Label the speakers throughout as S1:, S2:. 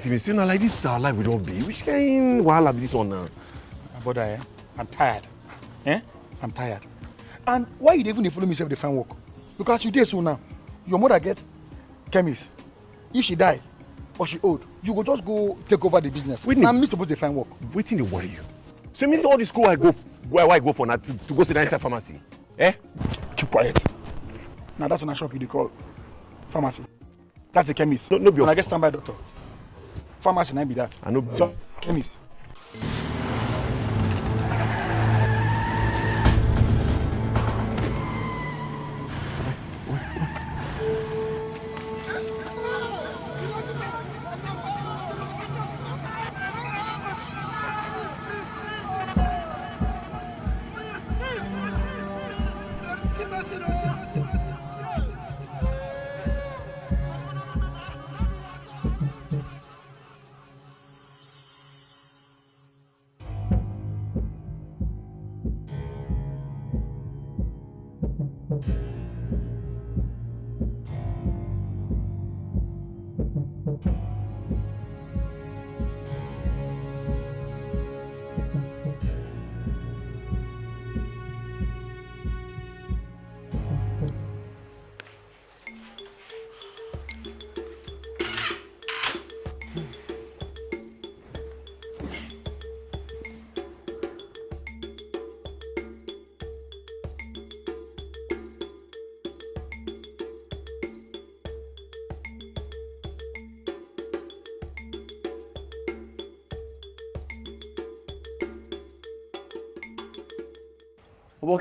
S1: thing you know like this our life we don be which kind wahala be this one now.
S2: brother eh? I'm tired. Eh? I'm tired. And why you even dey follow me sef dey find work? Because you dey so now. Your mother get chemist. If she die or she old you go just go take over the business.
S1: Whitney.
S2: na me suppose dey find work.
S1: wetin dey worry you. So e mean say all the school i go where, i go for na to, to go sit down inside pharmacy? Eh.
S2: keep quiet. Na that one na shop you dey call pharmacy. That's a chemist.
S1: No- no be
S2: and i get standby doctor pharmacy na be that
S1: i no be
S2: chemist.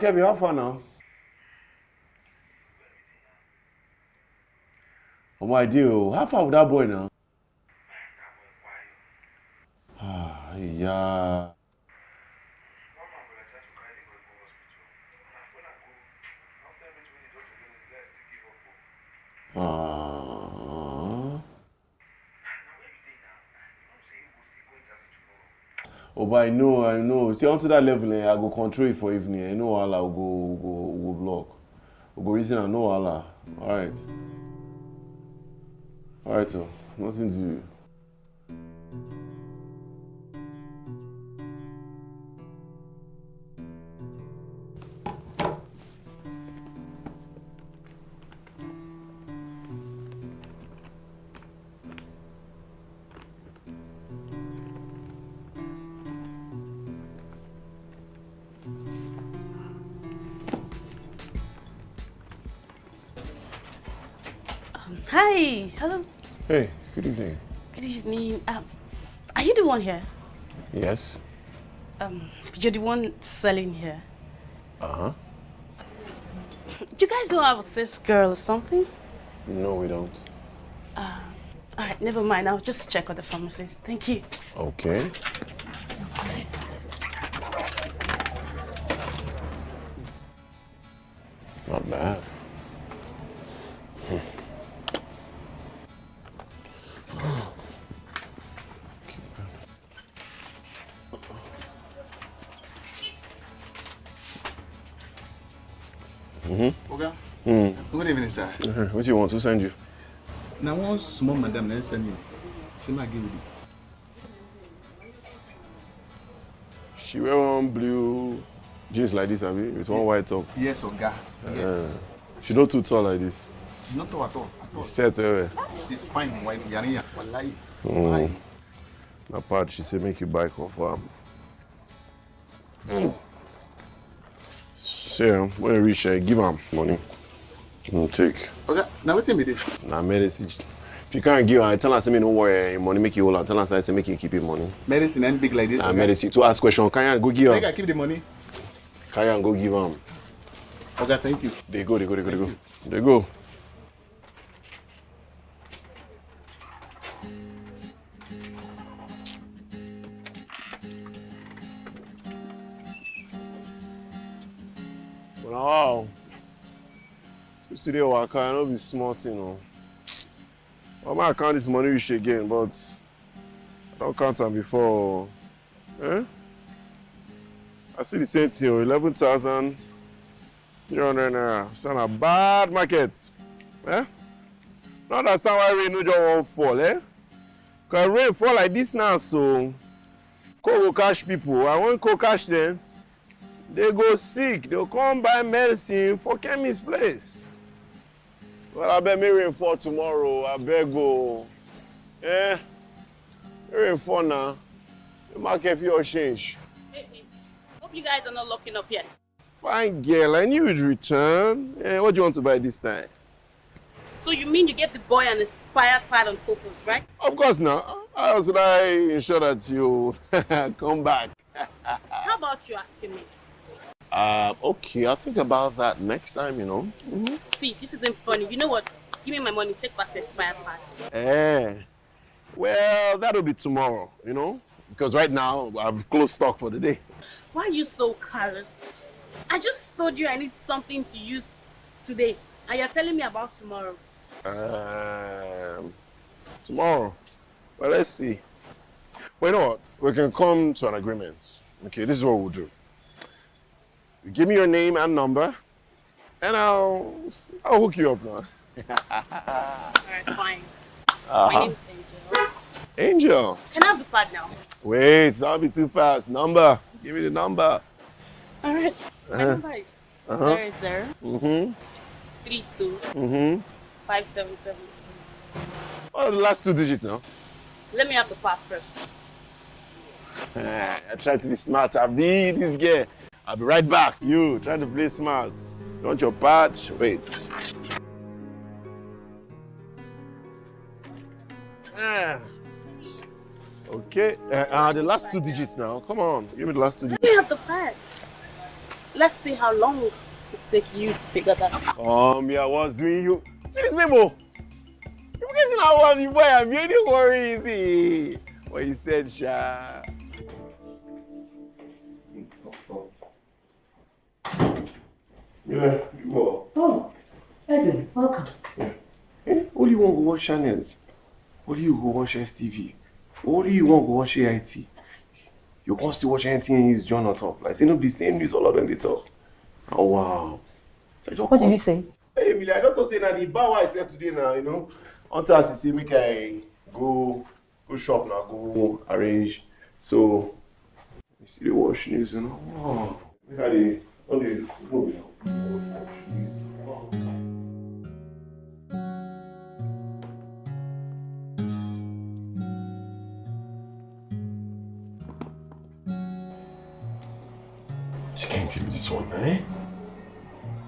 S1: Kemi how far now. omo i dey o how far with that boy now. ah iya. Ah. Oh, but I know, I know. See, onto that level, eh, I go control it for evening. I know Allah will go, go, go block. We go reason, Allah. All right. All right, so nothing to Yes.
S3: Um, you're the one selling here.
S1: Uh huh.
S3: You guys don't have a sales girl or something?
S1: No, we don't.
S3: All right, never mind. I'll just check on the pharmacist. Thank you.
S1: Okay. Not bad.
S4: Good evening, sir.
S1: What do you want Who send you?
S4: Now, one small madam then send me. Say my give it.
S1: She wear one blue jeans like this, abi, with one white top.
S4: Yes, Oga. Yes.
S1: Uh, she not too tall like this.
S4: Not at all. At all.
S1: It's set well well.
S4: She's fine, white. Yariya. Wallahi.
S1: Mm. Na part she say make you buy confirm. Mm. See, um, when you reach there, give am money. Mm, take.
S4: Oga, now what's in me this?
S1: Na medicine. If you can't give her, tell her say me no worry, your money make you hold am. Tell her say make you keep your money.
S4: Medicine and big like this.
S1: Na medicine. To ask question, carry am go give
S4: Make I
S1: am.
S4: keep the money.
S1: Carry am go give am.
S4: Oga, thank you.
S1: They go, they go, they go, they go. They go. You the waka, know be small thing, no. I might count this money reach again, but I don't count am before. Eh? I see the same thing, oh, 11,000. 300 naira. It's not a bad market. Eh? Not understand why we no just won't fall, eh? Cause rain fall like this now, so co go catch people. I want co catch them. They go sick. They'll come buy medicine for chemist place. Well, I bet me fall tomorrow. I beg go. Eh? Rain fall now. The market for change.
S3: Hey, hey. Hope you guys are not locking up yet.
S1: Fine girl, I knew you'd return. Eh, what do you want to buy this time?
S3: So you mean you get the boy an inspired pad on purpose, right?
S1: Of course now. How else would I ensure that you come back?
S3: How about you asking me?
S1: Uh, okay, I'll think about that next time, you know.
S3: See, this isn't funny. You know what? Give me my money, take back the expired pad.
S1: Eh. Well, that'll be tomorrow, you know. Because right now, I've closed stock for the day.
S3: Why are you so callous? I just told you I need something to use today, and you're telling me about tomorrow.
S1: Um, tomorrow. Well, let's see. Well, you know what? We can come to an agreement. Okay, this is what we'll do. Give me your name and number, and I'll I'll hook you up now.
S3: Alright, fine. My
S1: Uh-huh.
S3: name's Angel.
S1: Angel.
S3: Can I have the pad now?
S1: Wait, that'll be too fast. Number. Give me the number.
S3: Alright. My
S1: Uh-huh.
S3: number is
S1: Uh-huh.
S3: zero zero
S1: Mm-hmm.
S3: three two
S1: Mm-hmm.
S3: five seven seven.
S1: What are the last two digits now?
S3: Let me have the pad first.
S1: I try to be smart. I be this girl. I'll be right back. You try to play smart. You want your patch? Wait. Ah. Okay. Uh, uh, the last two digits now. Come on. Give me the last two digits.
S3: me have the pad. Let's see how long it takes you to figure that out.
S1: Um, yeah, I was doing you. See this memo? You guessing how was you boy? I'm very worried. See what you said, Sha. Yeah, you what?
S5: Oh, Edwin, welcome.
S1: Eh? What do you want to watch channels? Do you go watch STV? Do you want to watch AIT? You can't still watch anything news John on top. Like, say no the same news all of them they talk. Oh wow. So
S5: What did
S1: come-
S5: you say?
S1: Hey, Emily, I just say now the bar I said today now, you know. Until I say make I go go shop now, go arrange. So you see the wash news, you know. Wow. Look at the She can't tell me this one, eh?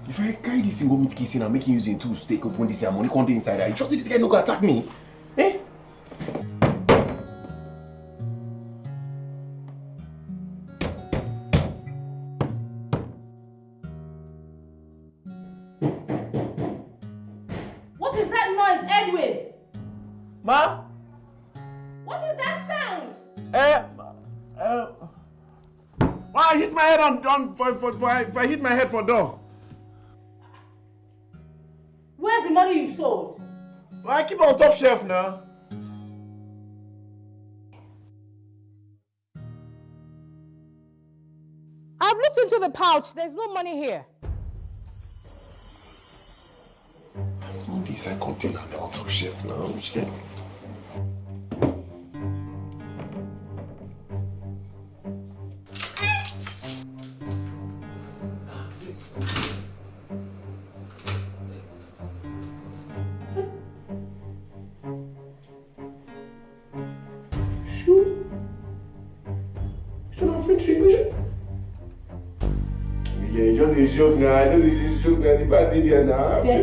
S1: If I carry this thing go meet Casey make him use him tools to take open this money dey inside there, you trust this guy no go attack me? Hit my head on, on for, for, for, if I hit my head for door.
S5: Where's the money you sold?
S1: Why I keep it on top shelf now?
S6: I've looked into the pouch. There's no money here.
S1: All these are container now on top shelf now.
S5: There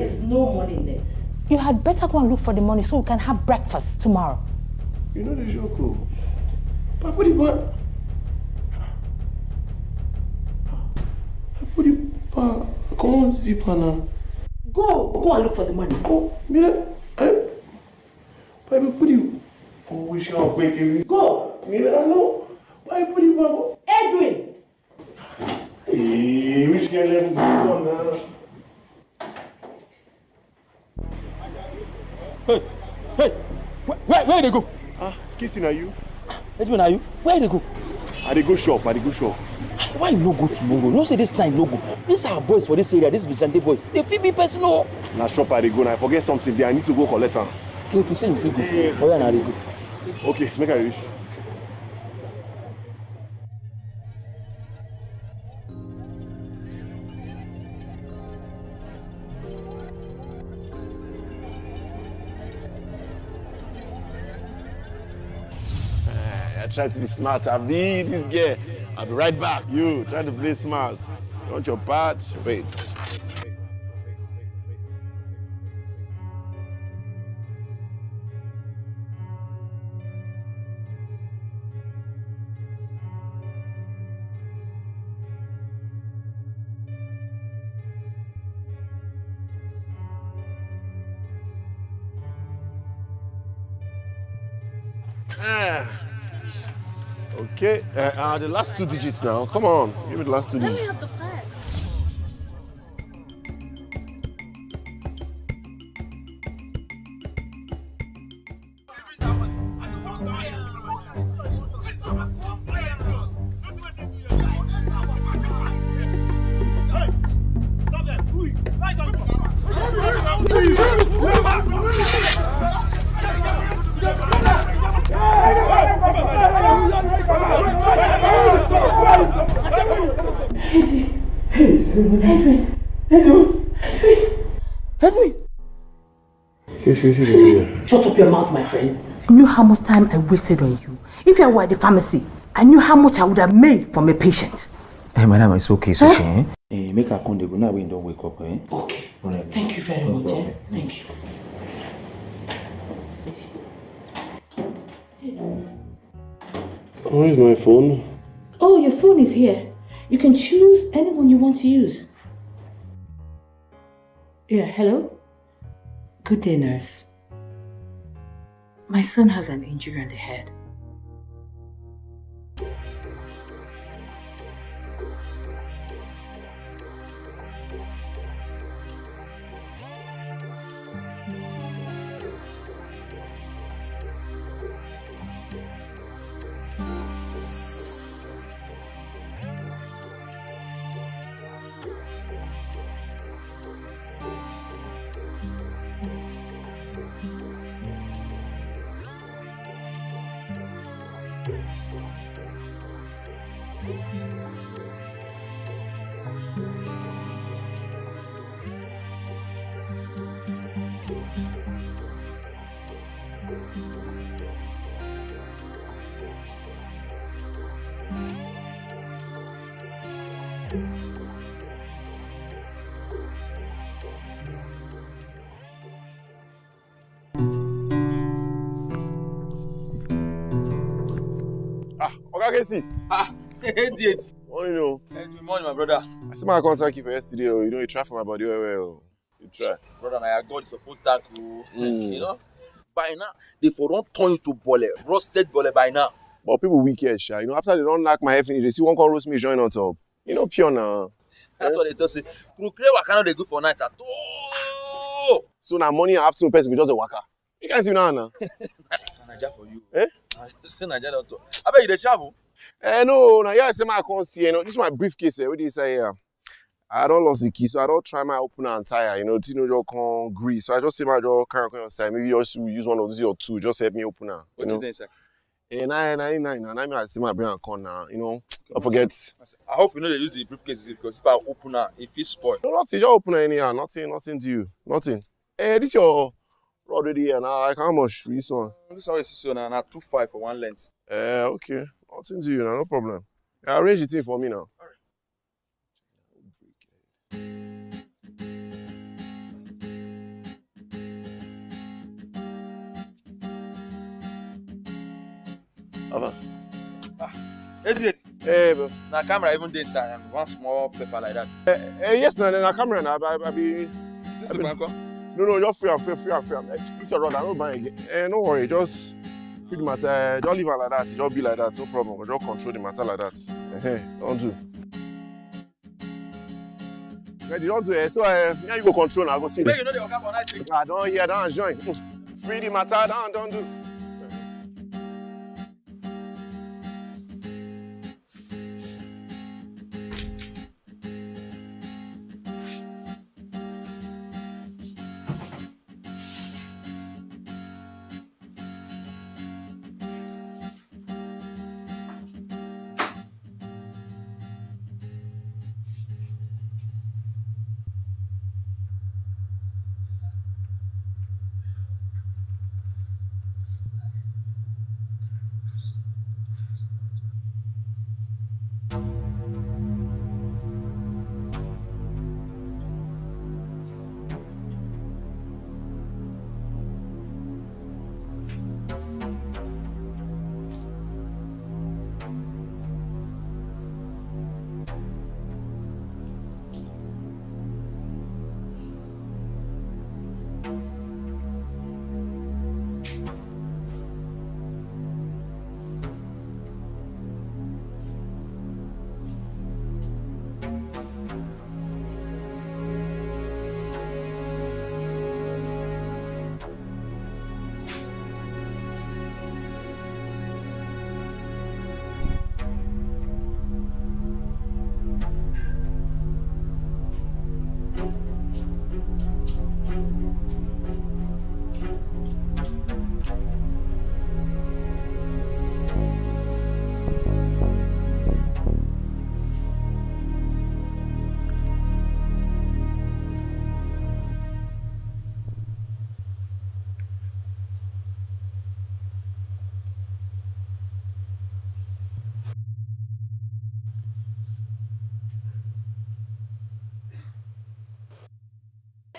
S5: is no money in it.
S6: You had better go and look for the money so we can have breakfast tomorrow.
S1: You know the joke. But what do you want? What do you want? Come on, zipper now.
S5: Go, go and look for the money.
S1: Oh, mira, eh? Pai, but what do you? Oh, we shall wait till this.
S5: Go,
S1: Mira, no. Us go now?
S7: Hey, hey, where, where, they go?
S1: Ah, kissing are you?
S7: Edwin, are you? Where they go?
S1: I dey go shop, I dey go shop.
S7: Why you no go tomorrow? No say this night no go. These are boys for this area, these vigilante boys. They fit be person oh.
S1: Na shop I dey go now. I forget something there. I need to go collect am.
S7: Okay, if you say you fit go, yeah, na they go.
S1: Okay, make I reach. Try to be smart. I be this guy. I'll be right back. You try to play smart. You want your part? Wait. Uh, uh, the last two digits now. Come on, give me the last two digits.
S8: Have the pad.
S9: Shut up your mouth, my friend.
S5: You knew how much time I wasted on you. If I were at the pharmacy, I knew how much I would have made from a patient.
S10: Hey, madam, it's okay, it's okay. Eh? Eh, make her come, dey go now when you don't wake up. Eh?
S9: Okay.
S10: Alright.
S9: Thank you very
S10: No
S9: much. Eh? Thank you.
S1: Where's my phone?
S9: Oh, your phone is here. You can choose anyone you want to use. Yeah, hello? Good day, nurse. My son has an injury on the head.
S1: Oga Kesi.
S11: Ah, 88.
S1: Only know.
S11: Good morning, my brother.
S1: I see my contract you for yesterday. Oh, you know you try for my body well, well. You try.
S11: Brother, my God is supposed to you.
S1: Mm.
S11: You know, by now, they for don't turn you to bole, roasted bole by now.
S1: But people wicked, sha. You know, after they don't knock my head finish, they see one call roast me join on top. You know, pure now.
S11: That's what they tell say. Procreate what of they good for night at all.
S1: So now morning and afternoon person go just a waka. You can't see now, now.
S11: Naija for you.
S1: Eh?
S11: Say Naija. I bet you dey travel.
S1: Eh, no, now yeah, I say my see. You know, this is my briefcase. Eh, what do you say here? I don't lost the key, so I don't try my opener and tire. You know, Tino just can't agree. So I just say my just can't come side. Maybe just use one of these or two. Just help me open her. You
S11: What do
S1: know.
S11: you think, sir?
S1: Eh, nine, nine, nine, nine. Nine, I see my brain and con now. You know, I forget.
S11: I hope you know they use the briefcase because if I open her, it feels spoiled.
S1: No, nothing. Just open her anyhow. Nothing, nothing to you. Nothing. Eh, this your rod already here now. Like how much this one?
S11: This one is so now, now two five for one length.
S1: Eh, okay. Nothing to you now. No problem. Yeah, arrange the thing for me now. Ava.
S11: Edwin,
S1: Eh, bro.
S11: na camera even dey inside and one small paper like that.
S1: Eh, yes, na na camera na. I, I be.
S11: This
S1: I
S11: paper
S1: mean-
S11: uncle?
S1: No, no, just free and free, free and free. Eh, this your rod. I don't buy again. Eh, no worry. Just free the matter. Eh, Just leave am like that. Just be like that. No problem. Just control the matter like that. Eh, don't do. Ready? Don't do it. So, eh, now you go control. Now go see.
S11: Make you know they waka for night.
S1: I don't hear that join. Free the matter down, don't do.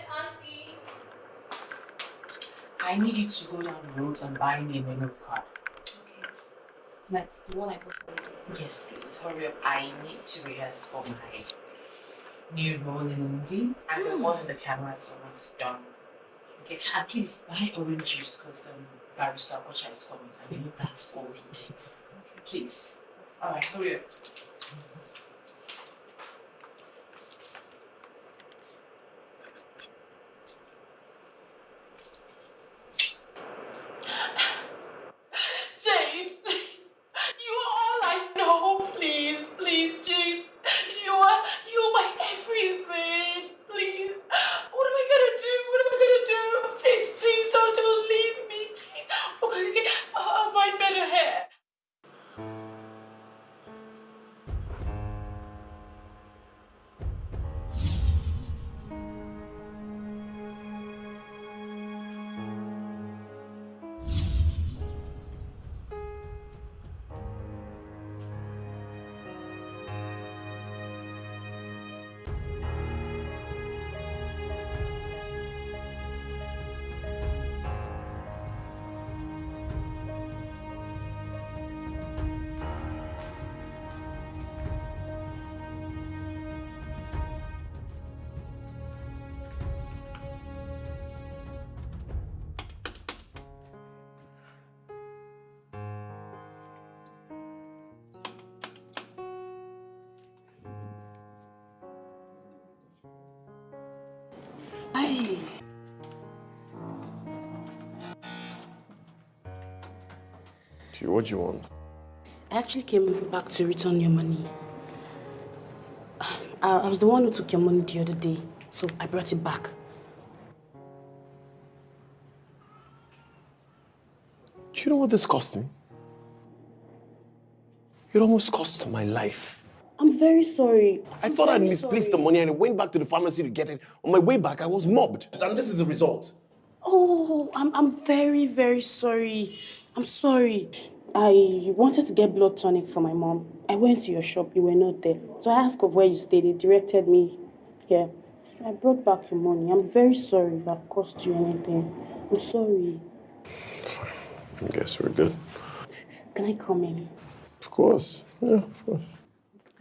S12: Yes, Auntie. I need you to go down the road and buy me a menu card. Okay. Like the one I put for. Yes, please. Hurry up. I need to rehearse for my new role in the movie. And the one in the camera is almost done. Okay. And please buy orange juice because um, Barrister is coming. I know that's all he takes. Okay. Please. Alright, hurry up.
S1: Gee, what do you want?
S3: I actually came back to return your money. I, I was the one who took your money the other day, so I brought it back.
S1: Do you know what this cost me? It almost cost my life.
S3: I'm very sorry.
S1: I thought I'd misplaced the money and I went back to the pharmacy to get it. On my way back, I was mobbed. And this is the result.
S3: Oh, I'm, I'm very, very sorry. I'm sorry. I wanted to get blood tonic for my mom. I went to your shop, you were not there. So I asked of where you stayed, they directed me here. So I brought back your money. I'm very sorry if I've cost you anything. I'm sorry.
S1: I guess we're good.
S3: Can I come in?
S1: Of course. Yeah, of course.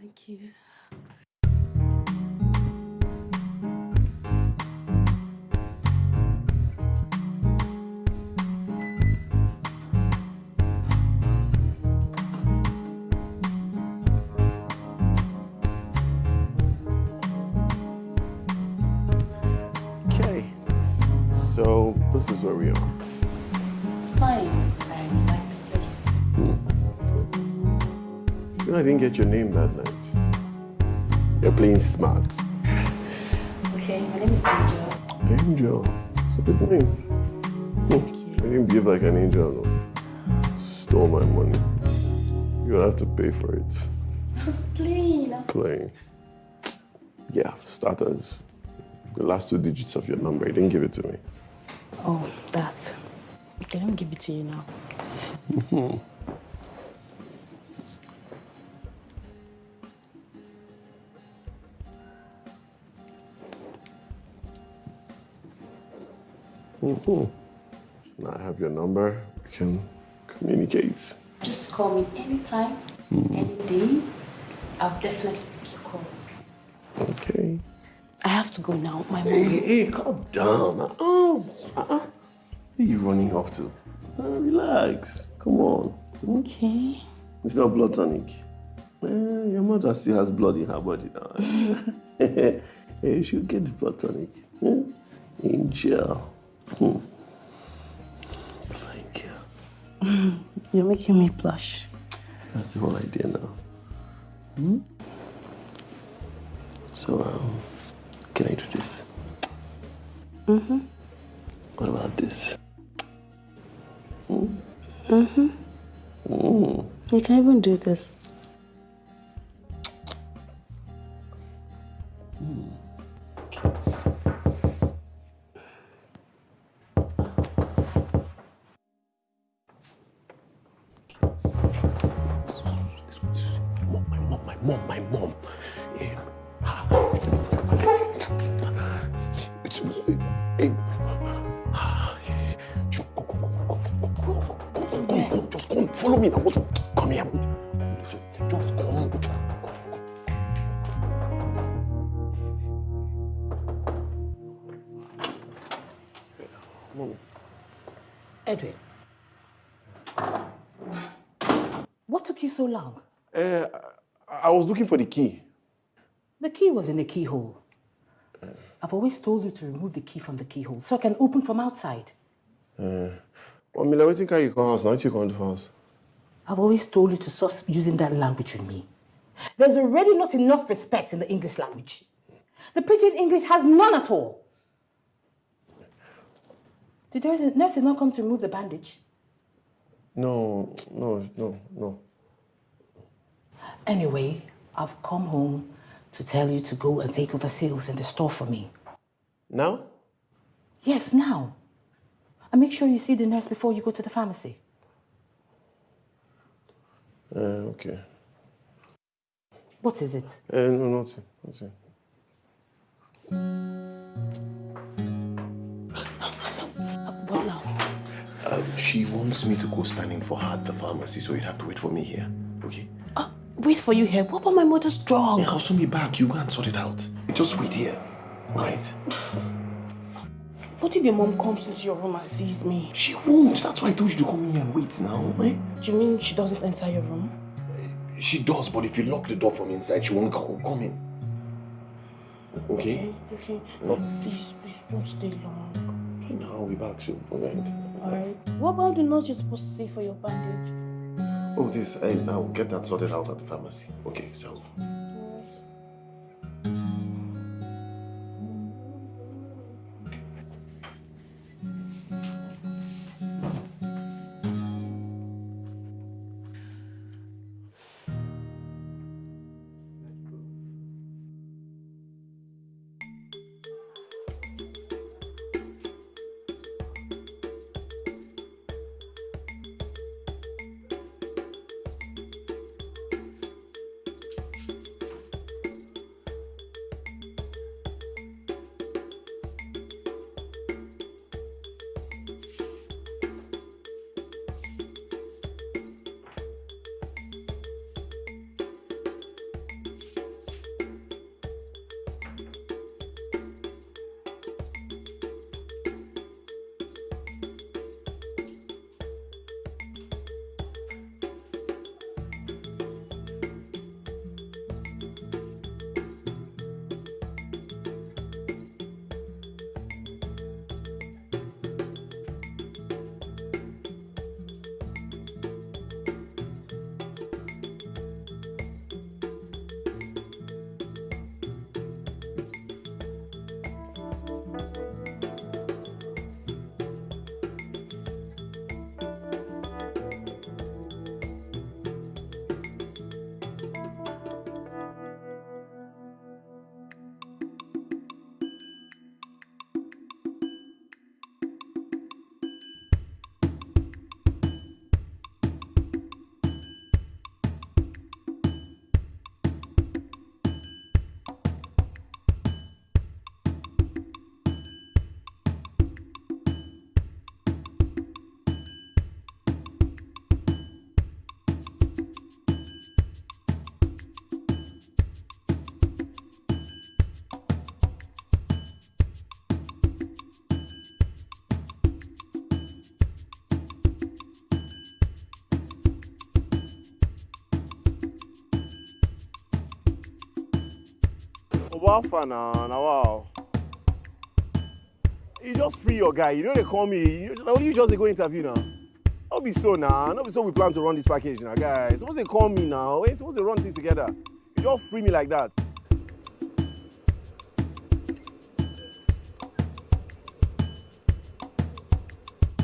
S3: Thank you.
S1: Where we are.
S3: It's fine. I like the place. Hmm.
S1: You know, I didn't get your name that night. You're playing smart.
S3: Okay, my name is Angel.
S1: Angel. It's a good name.
S3: Thank hmm. you.
S1: I didn't behave like an angel, no. Stole my money. You'll have to pay for it.
S3: I was playing. I was...
S1: Playing. Yeah, for starters. The last two digits of your number, you didn't give it to me.
S3: Oh, that. Okay, let me give it to you now.
S1: Mhm. Mhm. Now I have your number. We can communicate.
S3: Just call me anytime, any day. I'll definitely pick your call.
S1: Okay.
S3: I have to go now. My mom.
S1: Hey, hey, calm down. Uh-uh. Uh-uh. Where are you running off to? Uh, relax. Come on.
S3: Okay.
S1: It's not blood tonic. Eh, your mother still has blood in her body now. You should get the blood tonic. Eh? Angel. Hmm. Thank you.
S3: You're making me blush.
S1: That's the whole idea now. Hmm? So, um, can I do this?
S3: Mm-hmm.
S1: What about this? Hmm?
S3: Mm-hmm.
S1: Mm.
S3: You can even do this.
S1: Was looking for the key.
S5: The key was in the keyhole. I've always told you to remove the key from the keyhole so I can open from outside.
S1: Uh, well, Mila, can you come house now? You come to house.
S5: I've always told you to stop using that language with me. There's already not enough respect in the English language. The pidgin English has none at all. Did the nurse not come to remove the bandage?
S1: No, no, no, no.
S5: Anyway, I've come home to tell you to go and take over sales in the store for me.
S1: Now?
S5: Yes, now. And make sure you see the nurse before you go to the pharmacy.
S1: Uh, okay.
S5: What is it?
S1: Uh, no, nothing. nothing.
S5: What now?
S1: Uh, she wants me to go standing for her at the pharmacy, so you'd have to wait for me here. Okay?
S3: Wait for you here. What about my mother's drug?
S1: Yeah, I'll soon be back. You go and sort it out. Just wait here. Right?
S3: What if your mom comes into your room and sees me?
S1: She won't. That's why I told you to come in here and wait now. Eh?
S3: Do you mean she doesn't enter your room?
S1: She does, but if you lock the door from inside, she won't come, come in. Okay?
S3: Okay, okay. But please, please don't stay long.
S1: Okay, now I'll be back soon. Alright?
S3: Alright. What about the nurse you're supposed to see for your bandage?
S1: Oh, this. I, I'll get that sorted out at the pharmacy. Okay, so. Far now, now wow. You just free your guy. You know they call me. You, only you just dey go interview now. Not be so now. Not be so we plan to run this package now, guys. Suppose they call me now. We supposed to run things together. You just free me like that.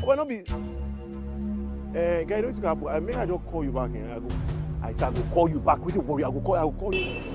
S1: Oh, but not be. Uh, guy, don't you happen? I may I just call you back. Eh? I go. I said I go call you back. Wait, worry. I go call. I go call you.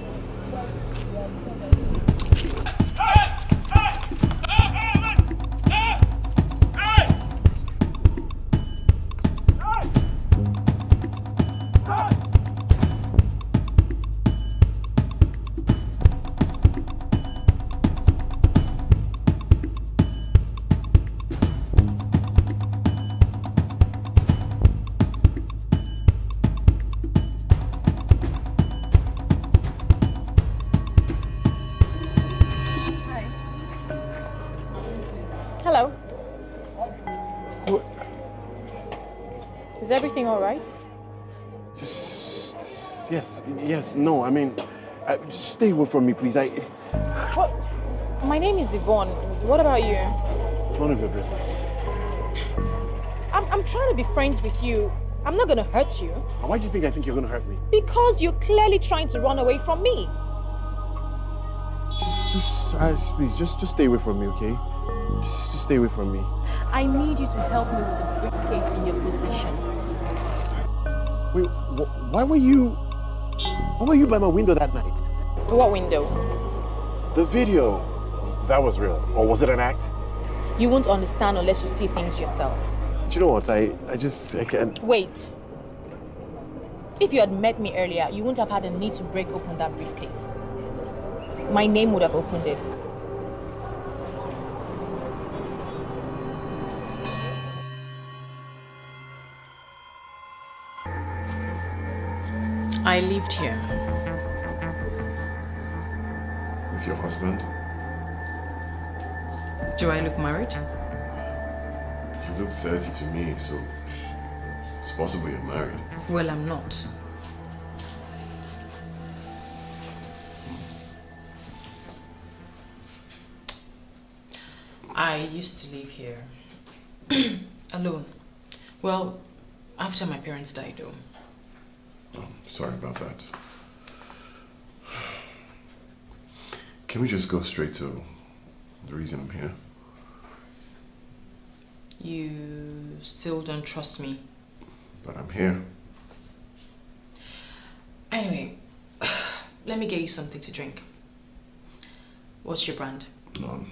S12: All right?
S1: Just, yes, yes, no, I mean, uh, just stay away from me, please. I,
S12: What? My name is Yvonne. What about you?
S1: none of your business.
S12: I'm, I'm trying to be friends with you. I'm not gonna hurt you.
S1: Why do you think I think you're gonna hurt me?
S12: Because you're clearly trying to run away from me.
S1: Just, just, uh, please, just, just stay away from me, okay? Just, just stay away from me.
S12: I need you to help me with the briefcase in your possession.
S1: Wait, wh- why were you, why were you by my window that night?
S12: What window?
S1: The video, that was real, or was it an act?
S12: You won't understand unless you see things yourself.
S1: Do you know what? I, I just, I can't.
S12: Wait. If you had met me earlier, you wouldn't have had a need to break open that briefcase. My name would have opened it. I lived here.
S1: With your husband?
S12: Do I look married?
S1: You look 30 to me, so it's possible you're married.
S12: Well, I'm not. I used to live here alone. Well, after my parents died, though.
S1: Oh, sorry about that. Can we just go straight to the reason I'm here?
S12: You still don't trust me.
S1: But I'm here.
S12: Anyway, let me get you something to drink. What's your brand?
S1: None.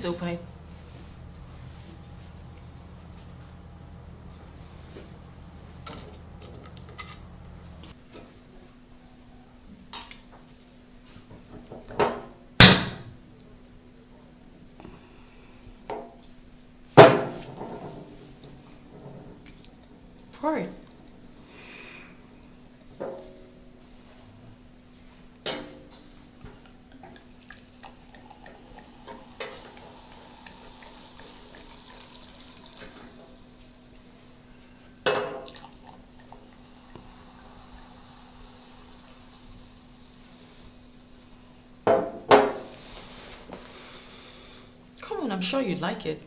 S12: Please open it. Pour it. Come on, I'm sure you'd like it.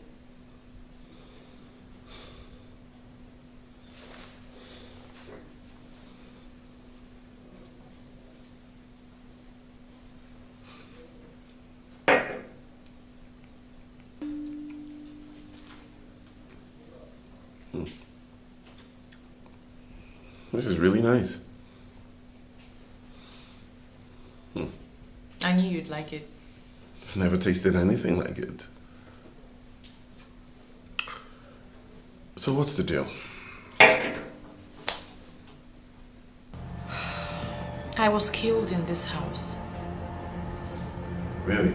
S12: Hmm.
S1: This is really nice. Hmm.
S12: I knew you'd like it.
S1: I've never tasted anything like it. So what's the deal?
S12: I was killed in this house.
S1: Really?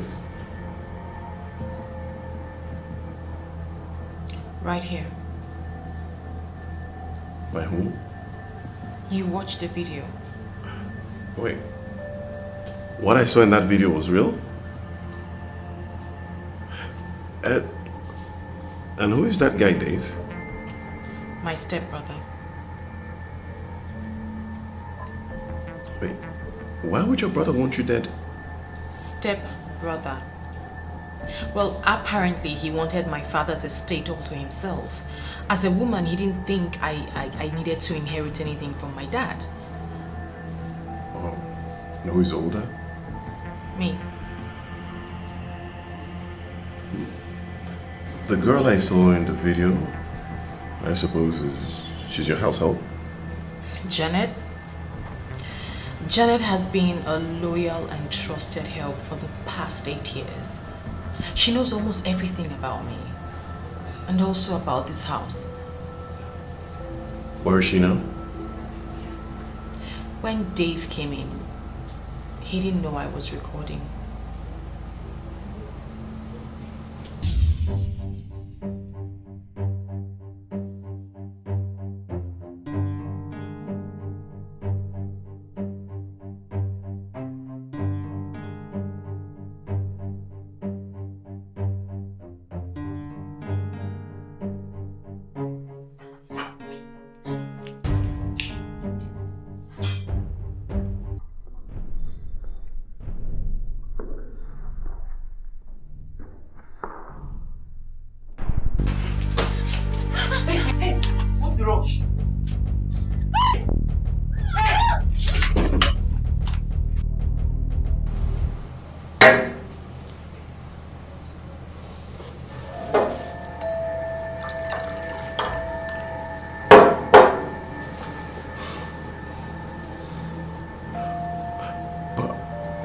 S12: Right here.
S1: By whom?
S12: You watched the video.
S1: Wait. What I saw in that video was real? And, and who is that guy, Dave?
S12: My stepbrother.
S1: Wait. Why would your brother want you dead?
S12: Stepbrother. Well, apparently he wanted my father's estate all to himself. As a woman, he didn't think I, I, I needed to inherit anything from my dad.
S1: Oh. No, who's older?
S12: Me.
S1: The girl I saw in the video, I suppose she's your household.
S12: Janet? Janet has been a loyal and trusted help for the past eight years. She knows almost everything about me. And also about this house.
S1: Where is she now?
S12: When Dave came in, he didn't know I was recording.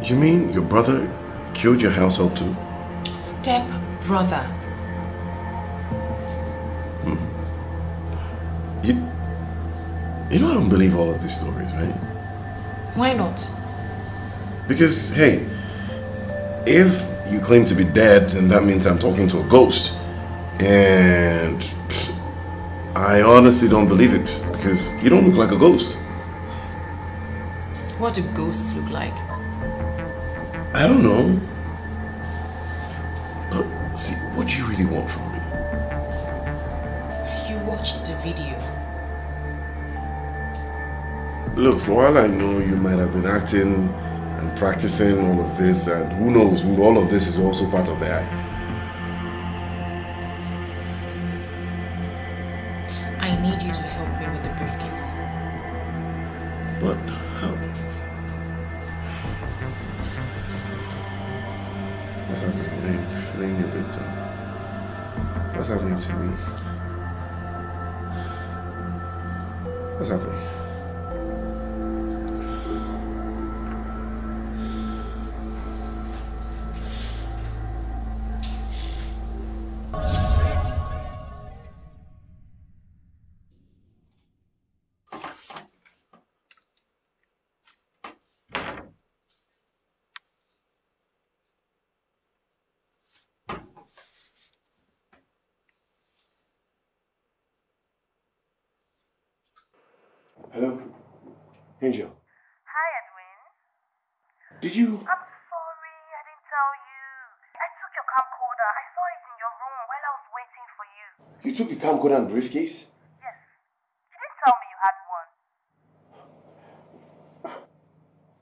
S1: You mean your brother killed your household too?
S12: Step brother. Hmm.
S1: You, you know I don't believe all of these stories, right?
S12: Why not?
S1: Because, hey, if you claim to be dead, then that means I'm talking to a ghost. And pfft, I honestly don't believe it because you don't look like a ghost.
S12: What do ghosts look like?
S1: I don't know. But see, what do you really want from me?
S12: You watched the video.
S1: Look, for all I know, you might have been acting and practicing all of this, and who knows, all of this is also part of the act.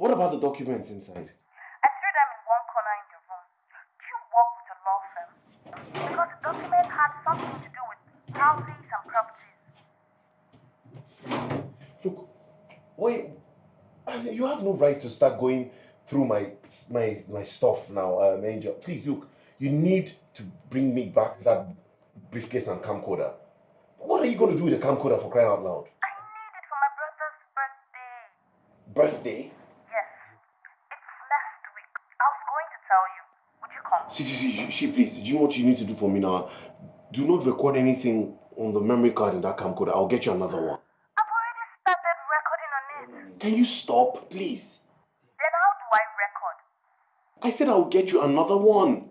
S1: What about the documents inside?
S13: I threw them in one corner in your room. Do you work with a law firm? Because the document had something to do with houses and properties.
S1: Look, wait, you have no right to start going through my my my stuff now, um, Angel. Please look, you need to bring me back that briefcase and camcorder. What are you going to do with the camcorder for crying out loud?
S13: I need it for my brother's birthday.
S1: Birthday?
S13: Yes. It's next week. I was going to tell you. Would you come?
S1: See, see, see, she, please, do you know what you need to do for me now? Do not record anything on the memory card in that camcorder. I'll get you another one.
S13: I've already started recording on it.
S1: Can you stop, please?
S13: Then how do I record?
S1: I said I'll get you another one.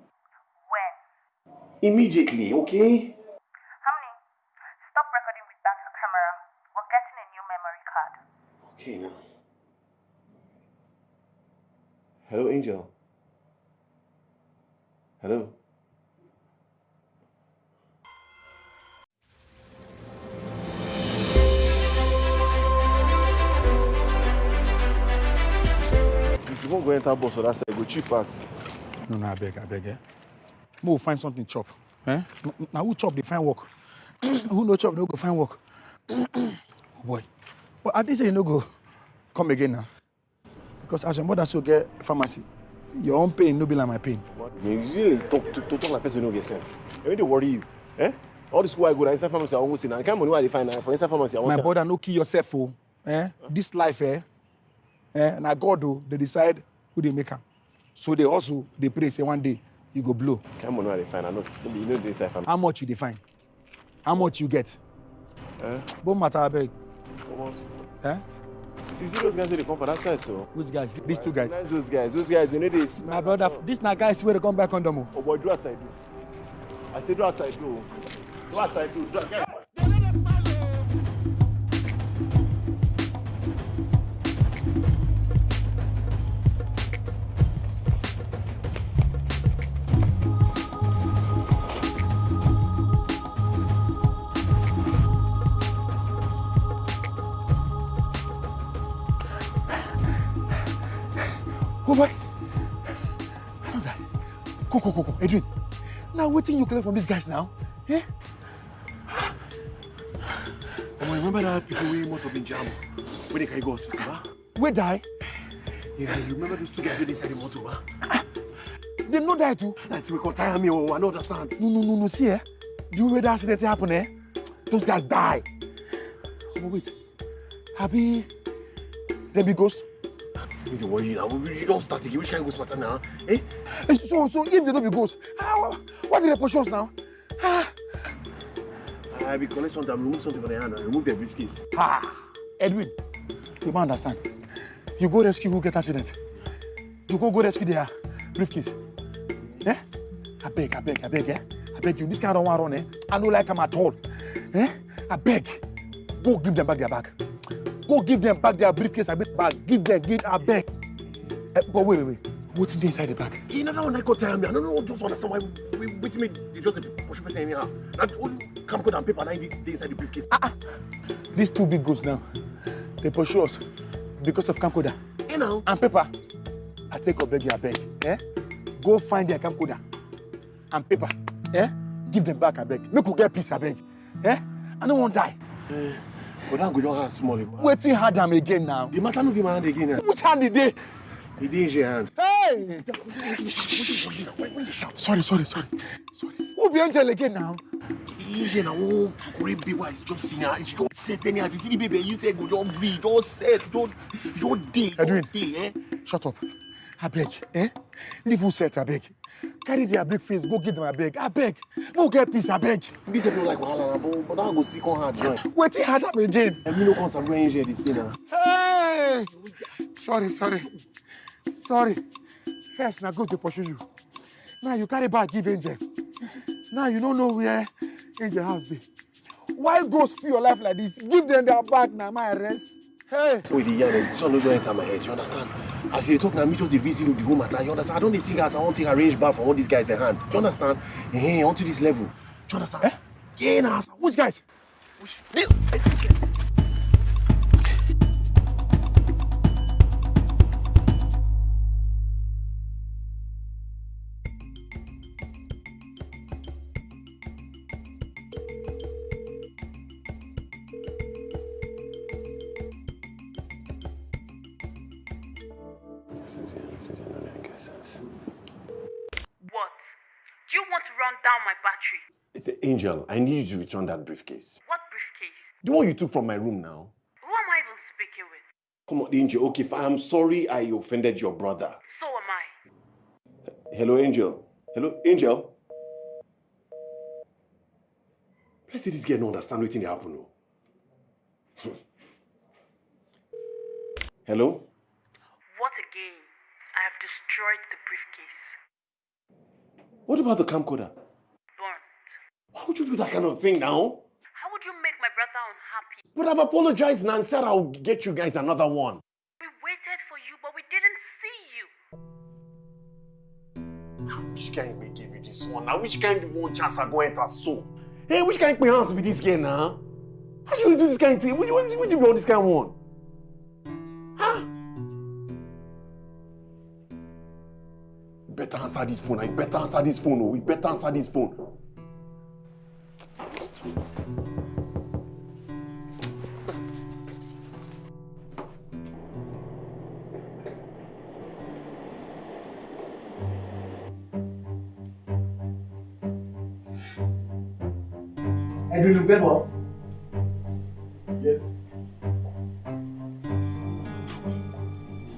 S13: When?
S1: Immediately, okay?
S13: Honey, stop recording with that camera. We're getting a new memory card.
S1: Okay, now. Hello, Angel. Hello. If you won't go enter bus for that side, go cheap pass.
S2: No, no, I beg, I beg, eh? Mo find something chop. Eh? Now who chop, they find work. who no chop, no go find work. oh boy. But at least you no go come again now. Because as your mother so get pharmacy, your own pain no be like my pain.
S1: You really talk to, to talk like person who no get sense. When they worry you, eh? All the school I go to inside pharmacy, I won't see now. The kind of money where they find now for inside pharmacy, I want
S2: My
S1: say-
S2: brother, no kill yourself, oh. Eh? This life, eh? eh? Now God, oh, they decide who they make am. So they also, they pray, say one day, you go blow.
S1: kind of money where they find, I know, you know the inside pharmacy.
S2: How much you define? How much you get?
S1: Eh?
S2: Both matter, I beg.
S1: Almost.
S2: Eh?
S1: See, those guys dey come for that side so.
S2: Which guys? These two guys.
S1: Nice those guys. Those guys, they know they smell.
S2: My brother, this na guys wey dey come back on them.
S1: Oh boy, do as I do. I say do as I do. Do as I do. Do as
S2: Oh Go, go, go, go. Adrian. Now wetin you collect from these guys now? Eh?
S1: Omo, remember that people wey motor bin jam when they carry go hospital, ba?
S2: Wey die?
S1: Yeah, you remember those two guys wey dey inside the motor, ba?
S2: Dem no die too?
S1: Till we come tire me, oh, I no understand.
S2: No, no, no, no, see eh? The way that accident happen eh? Those guys die. Omo, wait. Abi, dem be ghost?
S1: Make you worry now. You don't start again. Which kind of ghost matter now? Eh?
S2: Eh, So, so if they no be ghost, how, why did they pursue us now? Ah,
S1: I be collect something, remove something from the hand and remove the briefcase.
S2: ah. Edwin, you don't understand. You go rescue who get accident. You go go rescue their briefcase. Eh? I beg, I beg, I beg, eh? I beg you. This kind of one run, eh? I don't like them at all. Eh? I beg. Go give them back their bag. Go give them back their briefcase and bag. Give them, give, I beg. Eh, but wait, wait, wait. What's in the inside the bag?
S1: You know that one I got tire me. I don't know just understand why we wait me they just dey push person anyhow. And only camcorder and paper dey inside the briefcase. Ah ah.
S2: These two big ghosts now, they pursue us because of camcorder.
S1: You know.
S2: And paper. I take a beg you, I beg. Eh? Go find their camcorder and paper. Eh? Give them back, I beg. Make we get peace, I beg. Eh? I don't want die.
S1: Eh, but that go just hand small. eh.
S2: Waiting hard am again now.
S1: The matter no dey my hand again. Eh?
S2: Which hand did they?
S1: Dey in your hand.
S2: Hey! Sorry, sorry, sorry. Sorry. Who be angel again now?
S1: Ije na one great baby I just see now. She just set anyhow. If you see the baby, you say go just be, just set, just, just dey,
S2: Edwin.
S1: just dey, eh?
S2: Shut up. I beg. Eh? Leave who set, I beg. Carry their big face, go give them, I beg. I beg. No get peace, I beg.
S1: This no like wahala na, but but that go see come hard join.
S2: Waiting hard am again.
S1: No come sabi when Ije dey stay now.
S2: Hey! Sorry, sorry. Sorry. First, now go to pursue you. Now you carry back, give Angel. Now you don't know where Angel house dey. Why ghost for your life like this? Give them their bag now, my arrest. Hey!
S1: Wait, the yarn, this one no don enter my head, you understand? As dey talk na me just dey visit you the whole matter, you understand? I don dey think as I wan take arrange back for all these guys in hand. Do you understand? Eh, onto this level. Do you understand? Eh? Yeah, na.
S2: Which guys?
S1: This.
S3: What?
S14: Angel. I need you to return that briefcase.
S3: What briefcase?
S14: The one you took from my room now.
S3: Who am I even speaking with?
S14: Come on, Angel. Okay, if I'm sorry I offended your brother.
S3: So am I.
S14: Hello, Angel. Hello, Angel. Let's say this girl no understand wetin dey happen o. Hmm. Hello?
S3: What again? I have destroyed the briefcase.
S14: What about the camcorder? Would you do that kind of thing now?
S3: How would you make my brother unhappy?
S14: But I've apologized now and said I'll get you guys another one.
S3: We waited for you, but we didn't see you.
S14: Which kind may give you this one now? Which kind one chance I go enter so? Hey, which kind of hands with this girl now? How should we do this kind of thing? Which which which be all this kind of one? Huh? Better answer this phone. I better answer this phone. Oh, we better answer this phone.
S2: Edwin, you get?
S1: Yeah.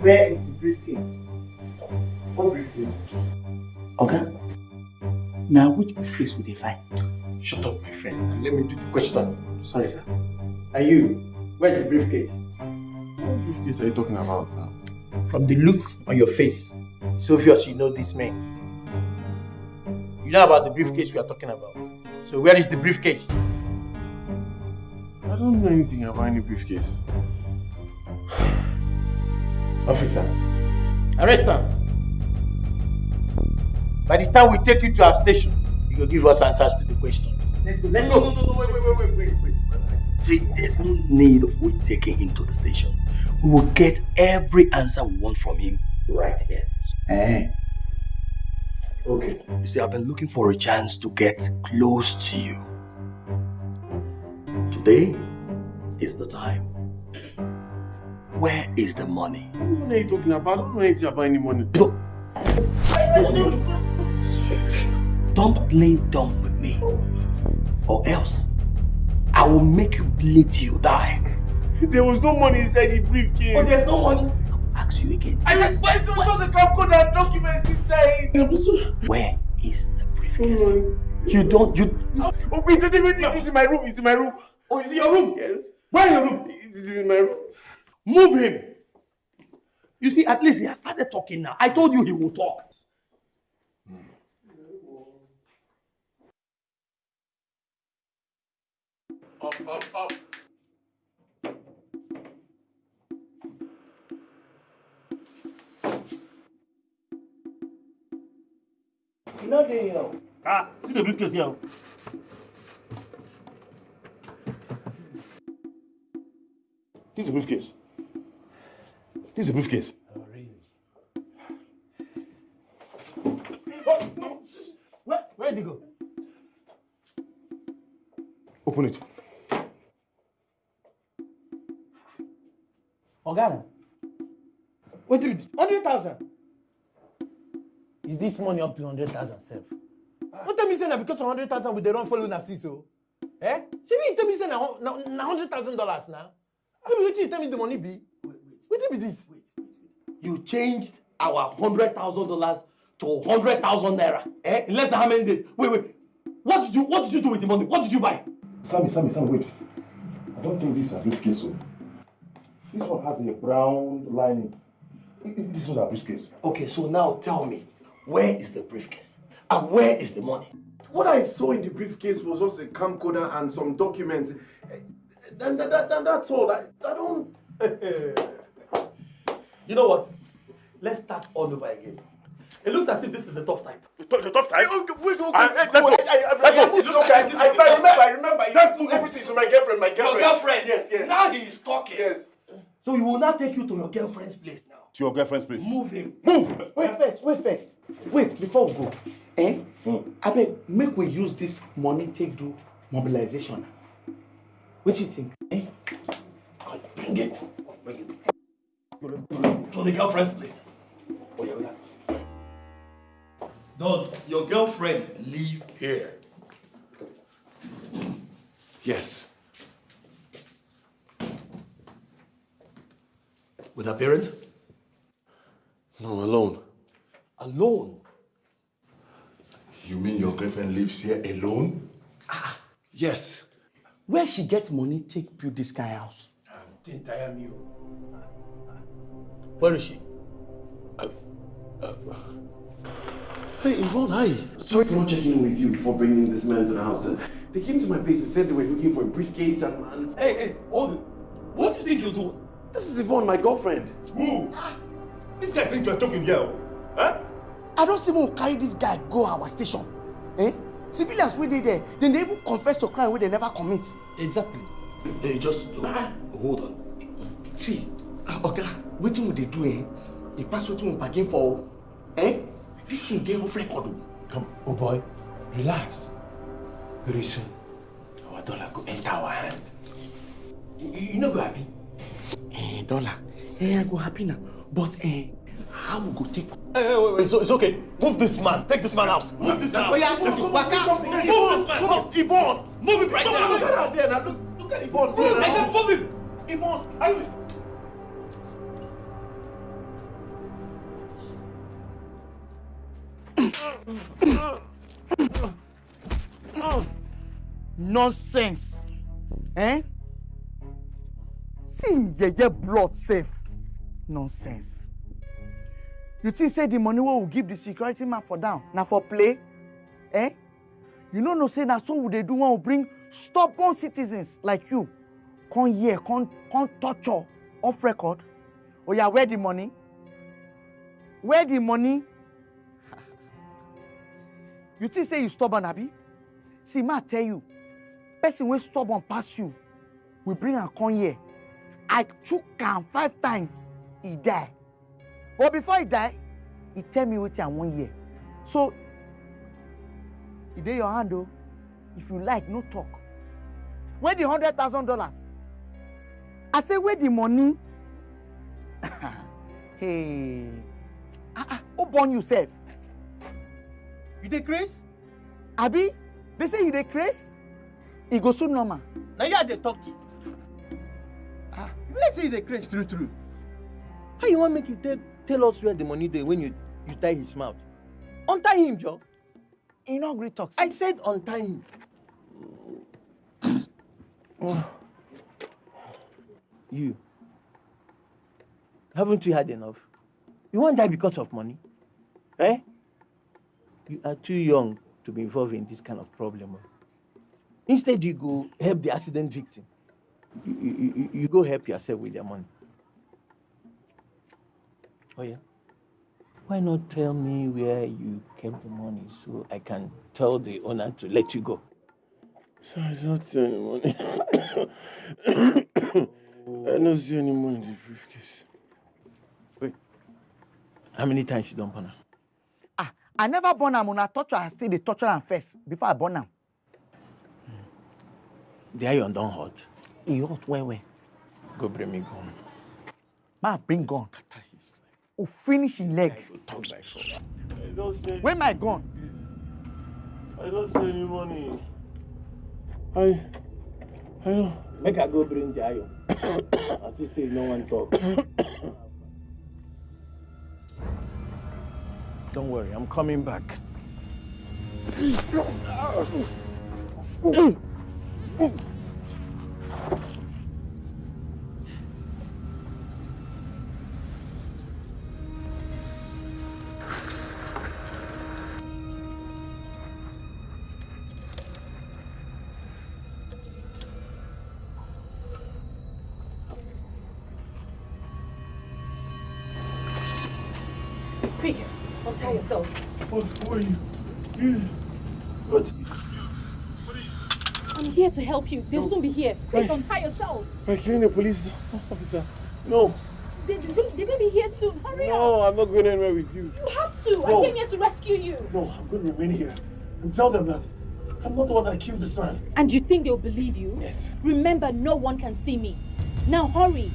S2: Where is the briefcase?
S1: What briefcase?
S2: Okay. Now, which briefcase would they find?
S1: Shut up, my friend. Let me do the question.
S2: Sorry, sir. Are you, where's the briefcase?
S1: What briefcase are you talking about now?
S2: From the look on your face, it's obvious you know this man. You know about the briefcase we are talking about. So where is the briefcase?
S1: I don't know anything about any briefcase.
S2: Officer, arrest her. By the time we take you to our station, you will give us answers to the question. Let's go. Let's
S1: No,
S2: go.
S1: no, no, no, wait, wait, wait, wait, wait, wait.
S7: See, there's no need of we taking him to the station. We will get every answer we want from him right here.
S2: Eh.
S7: Okay. You see, I've been looking for a chance to get close to you.
S14: Today is the time. Where is the money?
S1: What are you talking about? I don't know anything about any money.
S14: Don't play dumb with me. Or else, I will make you bleed till you die.
S1: There was no money inside the briefcase.
S14: Oh, there's no money? I'll ask you again.
S1: I said, why don't you the code and documents inside?
S14: Where is the briefcase? You don't, you...
S1: Oh, wait, wait, wait, it's in my room, it's in my room.
S14: Oh, it's in your room?
S1: Yes.
S14: Where in your room?
S1: It's in my room.
S14: Move him. You see, at least he has started talking now. I told you he will talk.
S1: Up, up, up.
S14: You know the, you know.
S15: Ah, see the briefcase here.
S1: This is a briefcase. This is a briefcase.
S15: Where, where did he go?
S1: Open it.
S15: Oga, what do you do? 100,000? Is this money up to 100,000 sef? Don't tell me say na because of 100,000 we dey run follow una see so. Eh? Shebi you tell me say na hun- na na $100,000 na? No be wetin you tell me the money be? Wetin be this?
S14: You changed our hundred thousand dollars to hundred thousand naira. Eh? In less than how many days? Wait, wait. What did you What did you do with the money? What did you buy?
S1: Sammy, Sammy, Sammy, wait. I don't think this is a briefcase. So. This one has a brown lining. I- I- This was a briefcase.
S14: Okay, so now tell me, where is the briefcase? And where is the money?
S1: What I saw in the briefcase was just a camcorder and some documents. Eh, Then that, that, that, that's all. I, I don't.
S14: You know what? Let's start all over again. It looks as if this is the tough type.
S1: The tough time? Okay, wait, okay.
S14: Ah,
S1: let's
S14: let's
S1: go.
S14: go.
S1: I, I,
S14: Let's go.
S1: I,
S14: It's
S1: it's okay.
S14: okay.
S1: I,
S14: This
S1: I,
S14: is the
S1: I
S14: tough
S1: remember. I remember. Just put everything to my girlfriend, my girlfriend.
S14: Your girlfriend?
S1: Yes, yes.
S14: Now he is talking.
S1: Yes.
S14: So he will now take you to your girlfriend's place now.
S1: To your girlfriend's place.
S14: Move him.
S1: Move!
S15: Wait first, wait first. Wait, before we go. Eh? Abeg, make we use this money take do mobilization. What do you think? Eh?
S14: Bring it. Bring it. To the girlfriend's place. Oh, yeah, yeah. Does your girlfriend live here?
S1: Yes.
S14: With her parent?
S1: No, alone.
S14: Alone?
S1: You mean your girlfriend lives here alone? Yes.
S15: Where she get money take build this kind house?
S14: Didn't tire me. Oh. Where is she?
S1: Uh, uh, hey, Yvonne, hi. Sorry for not checking with you before bringing this man to the house. They came to my place and said they were looking for a briefcase and... and...
S14: Hey, hey, hold it. What do you think you're doing?
S1: This is Yvonne, my girlfriend.
S14: Who? Ah, this guy think you're talking here. Oh. Huh?
S15: I don't see who carry this guy go our station. Eh? Civilians wey dey there, dem dey even confess to crime wey dem never commit.
S14: Exactly. Hey, just uh, hold on.
S15: See, ah, oga, wetin we dey do eh? E pass wetin we bargain for o. Eh? This thing dey off record o.
S14: Come, oh boy, relax. Very soon, our dollar go enter our hand. You, you no go happy?
S15: Eh, dollar. Eh, I go happy now. But eh, how we go take
S14: Hey, hey, wait, wait, so it's okay. Move this man. Take this man out. Move this man.
S15: Oh, yeah,
S14: Let's go.
S15: come on, come on,
S14: Move
S15: come
S14: this man.
S1: Come on, Yvonne!
S14: Move him right
S1: no,
S14: now.
S1: Look at her there now. Look, look at Yvonne
S14: Move.
S1: there
S14: I said move him.
S1: Yvonne, are you...
S15: nonsense eh see him yeye blood sef nonsense you think say the money wey we give the security man for down na for play? Eh? You no know say na so we dey do when we bring stubborn citizens like you. Come here come come torture off record. Oya where the money? Where the money? You think say you stubborn abi? See ma tell you person wey stubborn pass you we bring am come here. I chook am five times e die but before e die e tell me wetin i wan hear. So e dey your hand o. If you like no talk. Where the hundred thousand dollars i say where the money? Hey. Ah ah who born you sef? You dey craze? Abi they say you dey craze? E go soon normal.
S14: Na you i dey talk to. Ah you like say you dey craze true true. How you wan make you tell tell us where the money dey when you you tie his mouth untie him joe.
S15: e no gree talk.
S14: i said untie him. you haven't you had enough you wan die because of money eh you are too young to be involved in this kind of problem oh. instead you go help the accident victim you, you, you, you go help yourself with your money oh yeah. Why not tell me where you kept the money so i can tell the owner to let you go?
S1: So I don't see any money. I don't see any money in the briefcase.
S14: wait. How many times you don burn am?
S15: Ah i never born am. Una torture i still dey torture am first before i born am.
S14: the iron don hot
S15: e hot well well.
S14: go bring me gun.
S15: Ma bring gun o finish him leg.
S14: talk by.
S1: I don't see any
S15: where my gun.
S1: I don't see any money. I I don't
S14: make i go bring the iron i see say no one talk. don't worry i'm coming back.
S1: You? You what
S8: I'm here to help you. They'll soon be here. Quick, untie yourself.
S1: I'm killing a police officer. No.
S8: They, they, they will be here soon. Hurry up.
S1: No, I'm not going anywhere with you.
S8: You have to.
S1: No.
S8: I came here to rescue you.
S1: No, I'm going to remain here and tell them that I'm not the one that killed this man.
S8: And you think they'll believe you?
S1: Yes.
S8: Remember, no one can see me. Now hurry.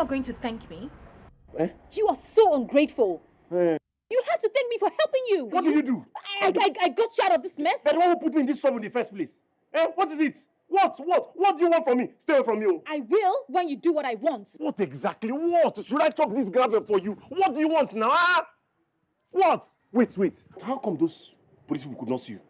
S8: Not going to thank me?
S1: Eh?
S8: You are so ungrateful.
S1: Eh.
S8: You have to thank me for helping you.
S1: What did you do?
S8: I, I, I got you out of this mess.
S1: Then what will put me in this trouble in the first place? Eh? What is it? What? What? What do you want from me? Stay away from me. oh.
S8: I will when you do what I want.
S1: What exactly? What? Should I chop this gravel for you? What do you want now? Ah? What? Wait, wait. How come those police people could not see you?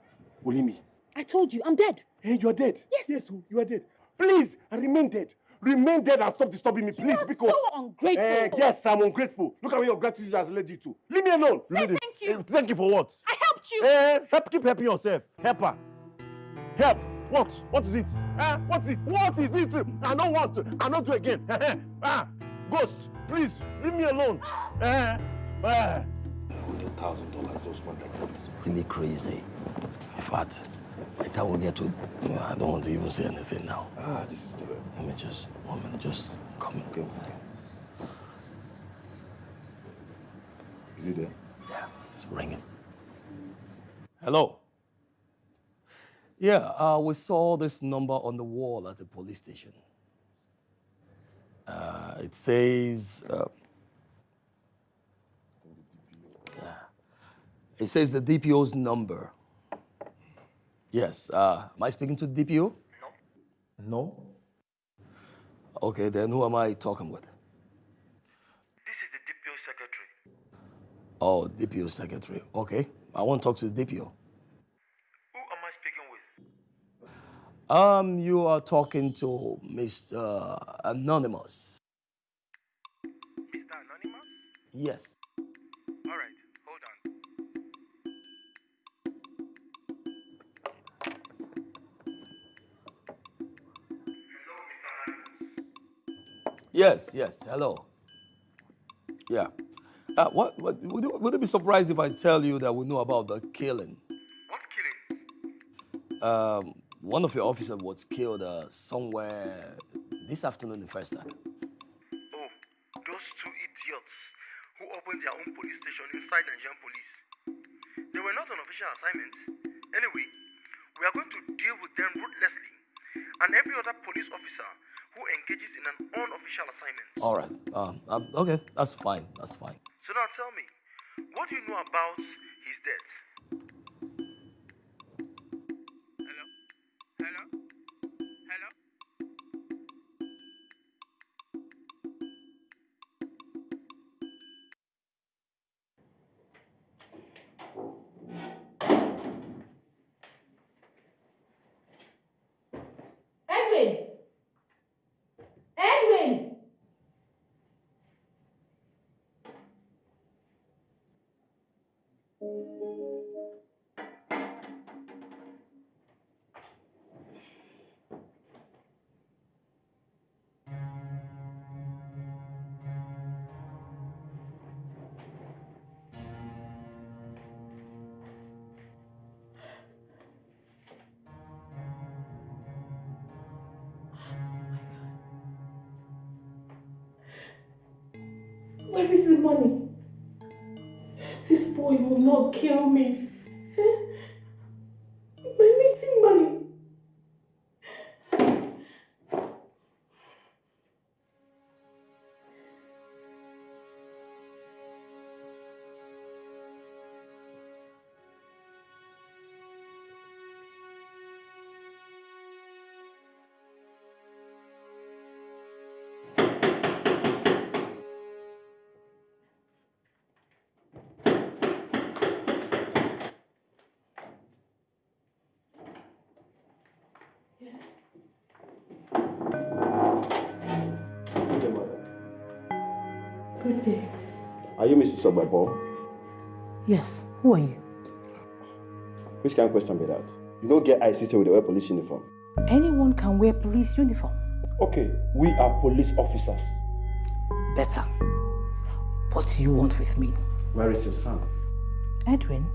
S1: Only me.
S8: I told you, I'm dead.
S1: Hey, you are dead.
S8: Yes.
S1: Yes, you are dead. Please, I remain dead. Remain dead and stop disturbing me, please.
S8: are
S1: because
S8: so ungrateful.
S1: Eh, yes, I'm ungrateful. Look at where your gratitude has led you to. Leave me alone.
S8: Say
S1: me-
S8: thank you.
S1: Eh, thank you for what?
S8: I helped you.
S1: Eh, help, keep helping yourself. Help her. Help. What? What is it? Eh? What is it? What is it? I don't want to. I don't do again. ah, ghost, please leave me alone.
S16: Hundred thousand dollars just one that is really crazy. In fact, I can't get to. I don't want to even say anything now.
S1: Ah, this is terrible.
S16: Let me just one minute, just come.
S1: Okay. Is it there?
S16: Yeah, it's ringing.
S14: Hello. Yeah, uh, we saw this number on the wall at the police station. Uh, it says. Uh, yeah. It says the DPO's number. Yes. Uh, am I speaking to the DPO? No. No? Okay, then who am I talking with?
S17: This is the DPO secretary.
S14: Oh, DPO secretary. Okay. I want to talk to the DPO.
S17: Who am I speaking with?
S14: Um, you are talking to Mr. Anonymous.
S17: Mr. Anonymous?
S14: Yes. Yes, yes. Hello. Yeah. Uh, what, what would, you, would you be surprised if I tell you that we know about the killing?
S17: What killing?
S18: Um, one of your officers was killed uh, somewhere this afternoon in First.
S17: Oh, those two idiots who opened their own police station inside Nigerian police. They were not on official assignment. Anyway, we are going to deal with them ruthlessly and every other police officer who engages in an unofficial assignment.
S18: All right. Um, um, okay, that's fine. That's fine.
S17: So now tell me, what do you know about his death?
S5: Where is the money? Boy will not kill me.
S4: Are you Mrs. Ogbebo?
S5: Yes, who are you?
S4: Which kind of question be that? You don't get ICC with the wear police uniform.
S5: Anyone can wear police uniform.
S4: Okay, we are police officers.
S5: Better. What do you want with me?
S4: Where is your son?
S5: Edwin?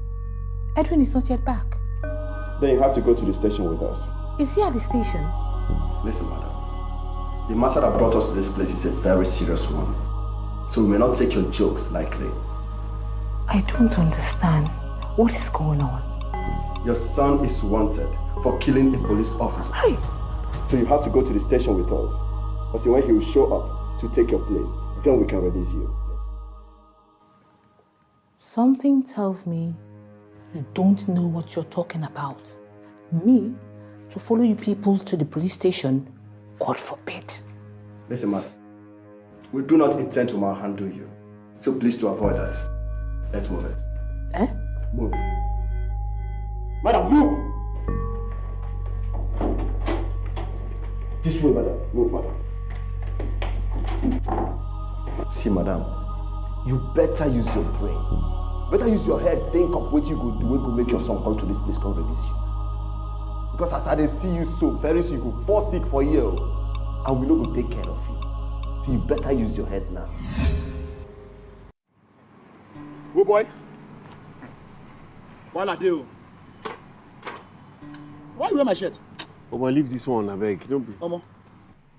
S5: Edwin is not yet back.
S4: Then you have to go to the station with us.
S5: Is he at the station?
S18: Listen, madam. The matter that brought us to this place is a very serious one. So we may not take your jokes lightly.
S5: I don't understand. What is going on?
S18: Your son is wanted for killing a police officer.
S5: Hey!
S4: So you have to go to the station with us. Until when he will show up to take your place, then we can release you.
S5: Something tells me you don't know what you're talking about. Me, to follow you people to the police station, God forbid.
S18: Listen, madam. We do not intend to manhandle you. So please to avoid that. Let's move it.
S5: Eh?
S18: Move.
S4: Madam, move! This way, madam. Move, madam.
S18: See, madam, you better use your brain. Better use your head, think of what you could do, what could make your son come to this place, come release you. Because as I see you so, very soon you go fall sick for here, oh. and we no go take care of you. So you better use your head now.
S2: Oh boy. Wala dey o. Why you wear my shirt?
S1: Oh boy, leave this one, abeg. Don't be.
S2: Omo.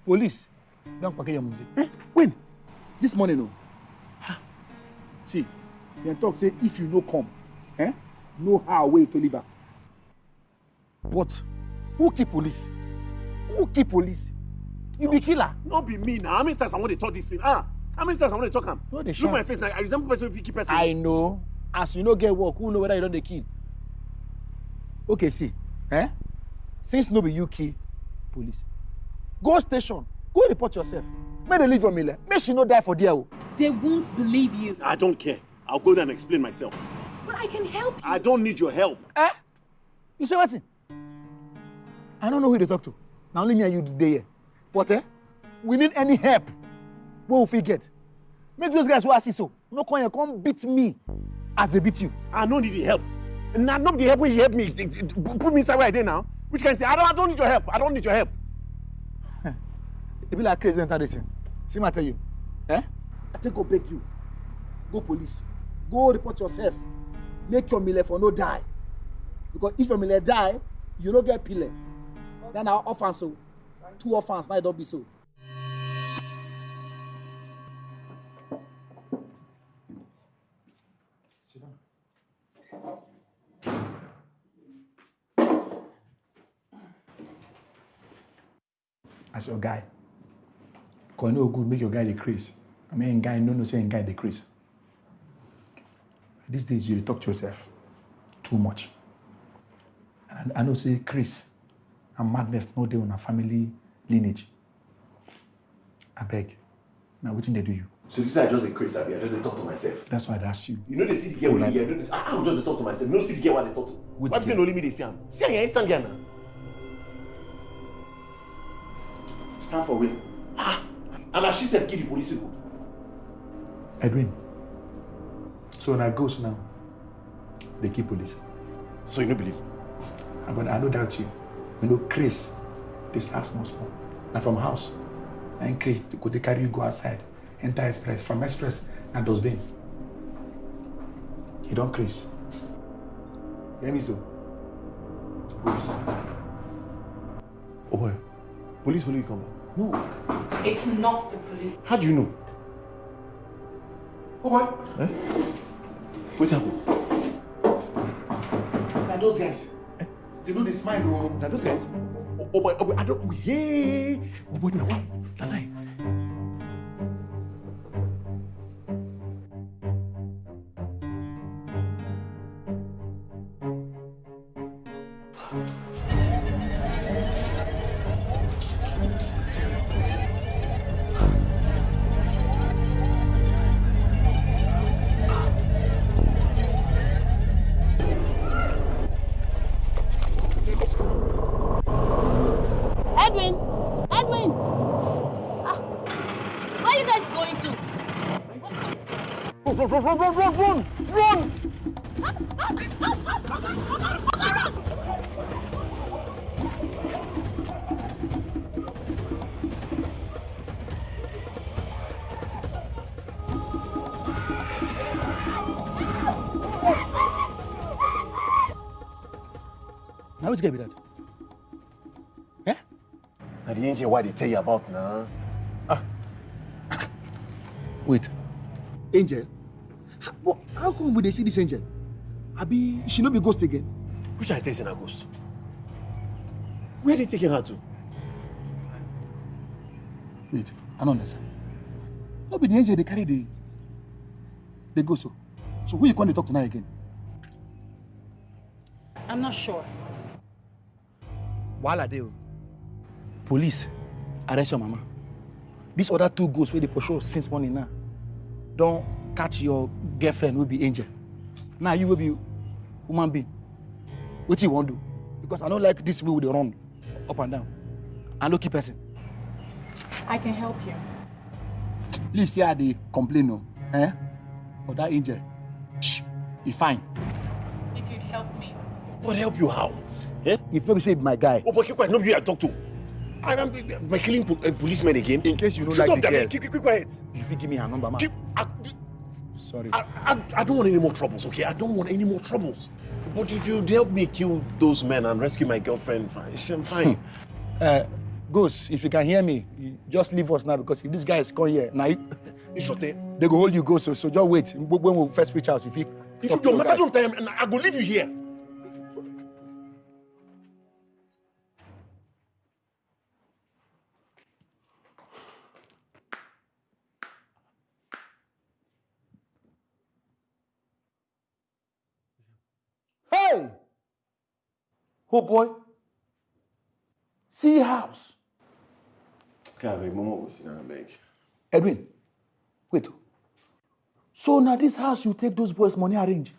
S2: Police don kpake your muzi. Eh? When? This morning o. Ha. See, dem talk say if you no come, eh, no how wey to leave am. But who kill police? Who kill police? You be killer.
S4: No be me now. How many times I want to talk this thing? Ah, how many times I want to talk am?
S2: No dey
S4: Look my face now. I resemble person wey fit kill person.
S2: I know. As you no get work, who know whether you don dey kill? Okay, see, eh? Since no be you kill police, go station, go report yourself. Make dem leave your mille. Make she no die for there o.
S8: They won't believe you.
S4: I don't care. I'll go there and explain myself.
S8: But I can help you.
S4: I don't need your help.
S2: Eh? You say wetin? I no know who you dey talk to. Na only me and you dey here. But eh, we need any help wey we fit get. Make those guys I see so no come here come beat me as they beat you.
S4: I no need the help. Na no be the help wey you help me. Put me inside where I dey now. Which kind thing? I don't, I don't need your help. I don't need your help.
S2: e be like crazy enter this thing see ma tell you eh i take go beg you go police go report yourself make your mille for no die because if your mille die you no get pillar na na orphans o two orphans na e don be so.
S19: as your guy cause no good make your guy dey craze i mean guy no know say him guy dey craze these days you dey talk to yourself too much. And I know say craze and madness no dey una family lineage abeg na wetin dey do you.
S1: So this I just dey crazy, abi? I just dey talk to myself.
S19: that's why i dey ask you.
S1: You know they see the girl wey dey here. I dey- I I go just dey talk to myself. No see the girl wey I dey talk to.
S19: Which
S1: Why be say na only me dey see am? See am here, stand there now. Stand for where? Ah, and na she sef kill the police people.
S19: edwin so na ghost now dey kill police.
S1: so you no believe.
S19: i go i no doubt you you know craze dey start small small na from house him craze go dey carry you go outside enter express from express na dustbin you don craze you hear me so ghost.
S1: Oh boy, police follow you come back. No.
S12: It's not the police.
S1: How do you know?
S19: Oh boy.
S1: Eh? What happened?
S19: na those guys they no dey smile o.
S1: na those guys. Oh, oh boy, oh boy, I don't. Hey, oh boy, now what? Na Run, run, run, run, run,
S2: na wetin get be that. Eh?
S1: Na the angel why they tell you about now. Ah.
S2: wait. Angel? how, but how come we dey see this angel abi she no be ghost again.
S1: Which I tell you say na ghost? Where they taking her to?
S2: wait i no understand no be the angel dey carry the the ghost o so who you come dey talk to now again.
S8: I'm not sure.
S2: wahala dey o police arrest your mama these other two ghosts wey dey pursue since morning now don catch your girlfriend wey be angel now you wey be human being wetin you wan do because i no like this way we dey run up and down i no kill person
S12: I can help you.
S2: leave say i dey complain o eh but that angel e fine.
S12: If you'd help me.
S1: But help you how? Eh?
S2: if no be say be my guy.
S1: Oh, but keep quiet. No be you I talk to. I am by killing po uh, policemen again.
S2: in case you no
S1: Shut
S2: like
S1: up,
S2: the girl
S1: Keep, keep, keep quiet.
S2: you fit give me her number ma.
S1: Keep, I,
S2: sorry.
S1: I, I, I don't want any more troubles, okay? I don't want any more troubles. But if you'd help me kill those men and rescue my girlfriend, fine. I'm fine.
S2: Uh, Ghost, if you can hear me, just leave us now because if this guy is coming here, now
S1: it.
S2: they go hold you go. So, so just wait. When we first reach out, if you
S1: You don't matter don't time and I go leave you here.
S2: Hey! Oh boy. See house.
S1: I beg, Momo go sit down, beg.
S2: Edwin, wait. So now this house you take those boys money arrange.